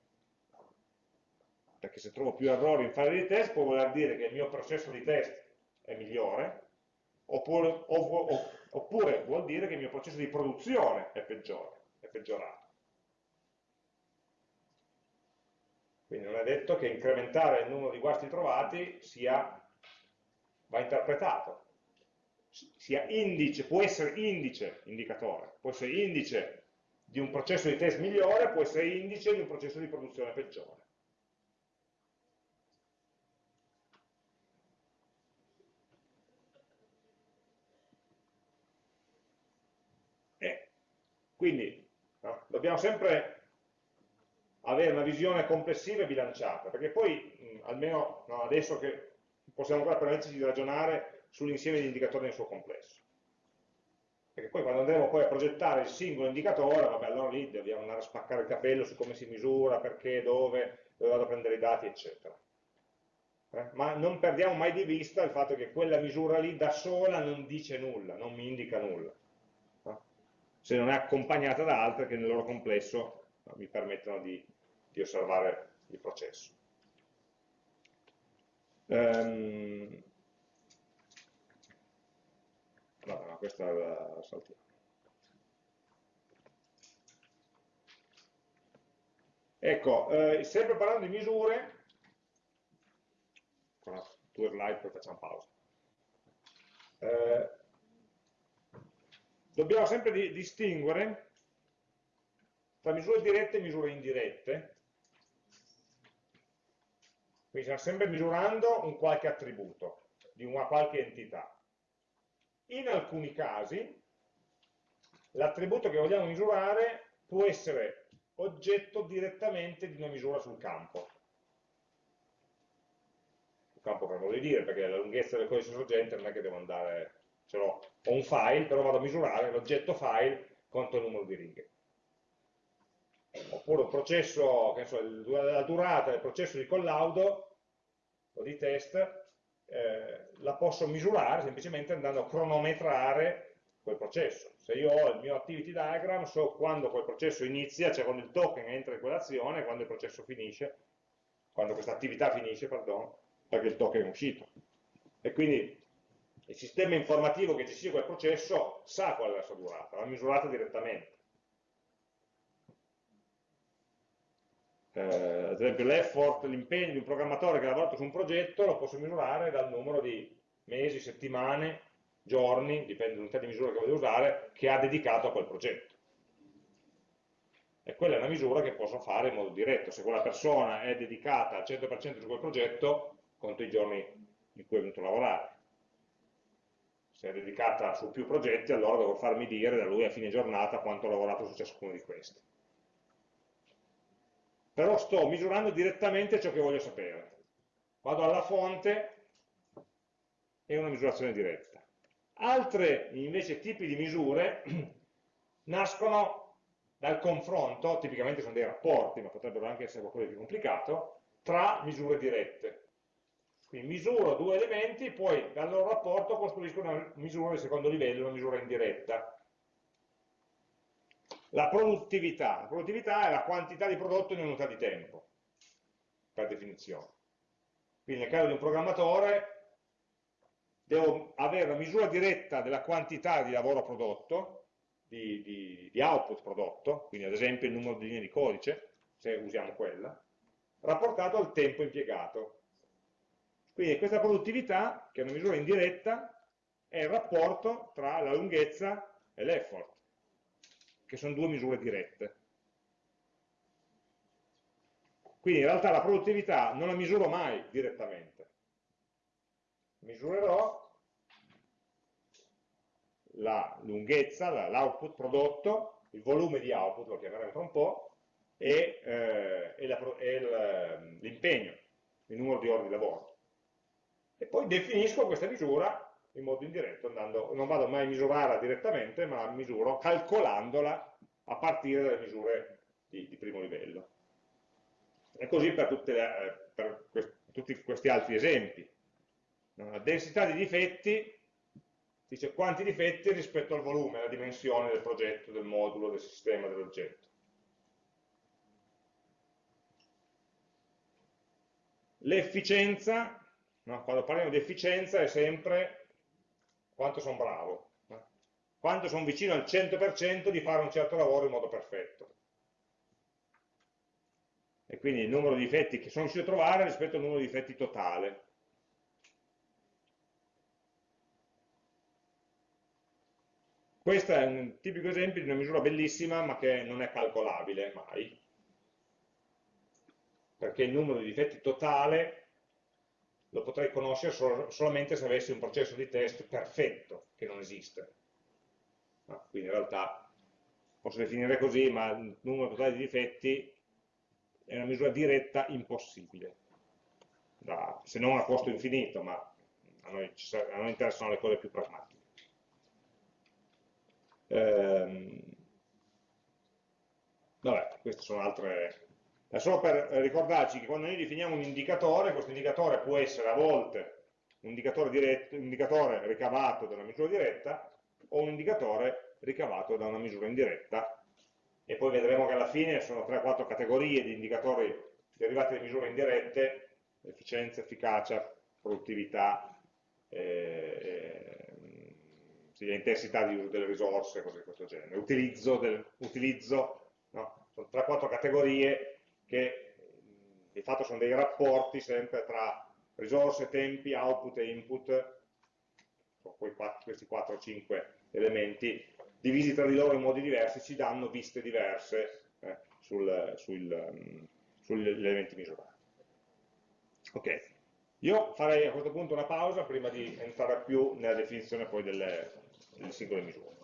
Perché se trovo più errori in fase di test può voler dire che il mio processo di test è migliore, oppure, oppure vuol dire che il mio processo di produzione è peggiore, è peggiorato. Quindi non è detto che incrementare il numero di guasti trovati sia, va interpretato, sia indice, può essere indice, indicatore, può essere indice di un processo di test migliore, può essere indice di un processo di produzione peggiore. Quindi no, dobbiamo sempre avere una visione complessiva e bilanciata, perché poi, mh, almeno no, adesso che possiamo ancora permetterci di ragionare sull'insieme di indicatori nel suo complesso. Perché poi quando andremo poi a progettare il singolo indicatore, vabbè, allora lì dobbiamo andare a spaccare il capello su come si misura, perché, dove, dove vado a prendere i dati, eccetera. Eh? Ma non perdiamo mai di vista il fatto che quella misura lì da sola non dice nulla, non mi indica nulla se non è accompagnata da altre che nel loro complesso mi permettono di, di, osservare il processo. Um, vabbè, no, questa la saltiamo. Ecco, eh, sempre parlando di misure, ancora due slide poi facciamo pausa. Eh, dobbiamo sempre di, distinguere tra misure dirette e misure indirette. Quindi stiamo sempre misurando un qualche attributo di una qualche entità. In alcuni casi l'attributo che vogliamo misurare può essere oggetto direttamente di una misura sul campo. Sul campo per modo di dire, perché la lunghezza del codice sorgente non è che devo andare ce l'ho, ho un file, però vado a misurare l'oggetto file contro il numero di righe. Oppure un processo, che so, la durata del processo di collaudo o di test, eh, la posso misurare semplicemente andando a cronometrare quel processo. Se io ho il mio activity diagram, so quando quel processo inizia, cioè quando il token entra in quell'azione, quando il processo finisce, quando questa attività finisce, perdono, perché il token è uscito. E quindi il sistema informativo che gestisce quel processo sa qual è la sua durata, l'ha misurata direttamente. Eh, ad esempio l'effort, l'impegno di un programmatore che ha lavorato su un progetto lo posso misurare dal numero di mesi, settimane, giorni, dipende dall'unità di misura che voglio usare, che ha dedicato a quel progetto. E quella è una misura che posso fare in modo diretto. Se quella persona è dedicata al 100% su quel progetto, conto i giorni in cui è venuto a lavorare se è dedicata su più progetti, allora devo farmi dire da lui a fine giornata quanto ho lavorato su ciascuno di questi. Però sto misurando direttamente ciò che voglio sapere. Vado alla fonte e una misurazione diretta. Altre invece tipi di misure *clears throat* nascono dal confronto, tipicamente sono dei rapporti, ma potrebbero anche essere qualcosa di più complicato, tra misure dirette. Quindi misuro due elementi, poi dal loro rapporto costruisco una misura di secondo livello, una misura indiretta. La produttività. La produttività è la quantità di prodotto in unità di tempo, per definizione. Quindi nel caso di un programmatore devo avere una misura diretta della quantità di lavoro prodotto, di, di, di output prodotto, quindi ad esempio il numero di linee di codice, se usiamo quella, rapportato al tempo impiegato. Quindi questa produttività, che è una misura indiretta, è il rapporto tra la lunghezza e l'effort, che sono due misure dirette. Quindi in realtà la produttività non la misuro mai direttamente. Misurerò la lunghezza, l'output prodotto, il volume di output, lo chiameremo tra un po', e, eh, e l'impegno, il numero di ore di lavoro e poi definisco questa misura in modo indiretto, andando, non vado mai a misurarla direttamente, ma la misuro calcolandola a partire dalle misure di, di primo livello. E così per, le, eh, per quest, tutti questi altri esempi. La densità di difetti dice quanti difetti rispetto al volume, alla dimensione del progetto, del modulo, del sistema, dell'oggetto. L'efficienza, no? quando parliamo di efficienza è sempre quanto sono bravo, no? quanto sono vicino al 100% di fare un certo lavoro in modo perfetto. E quindi il numero di difetti che sono riuscito a trovare rispetto al numero di difetti totale. Questo è un tipico esempio di una misura bellissima ma che non è calcolabile mai, perché il numero di difetti totale lo potrei conoscere sol solamente se avessi un processo di test perfetto, che non esiste. No, quindi in realtà posso definire così, ma il numero totale di difetti è una misura diretta impossibile, da, se non a costo infinito, ma a noi, a noi interessano le cose più pragmatiche. Ehm, vabbè, queste sono altre... È solo per ricordarci che quando noi definiamo un indicatore, questo indicatore può essere a volte un indicatore, diretto, un indicatore ricavato da una misura diretta o un indicatore ricavato da una misura indiretta e poi vedremo che alla fine sono 3-4 categorie di indicatori derivati da misure indirette, efficienza, efficacia, produttività, eh, intensità di uso delle risorse, cose di questo genere, utilizzo, del, utilizzo no? sono 3-4 categorie che di fatto sono dei rapporti sempre tra risorse, tempi, output e input, questi 4-5 elementi, divisi tra di loro in modi diversi, ci danno viste diverse eh, sul, sul, um, sugli elementi misurati. Ok, io farei a questo punto una pausa prima di entrare più nella definizione poi delle, le singole misure.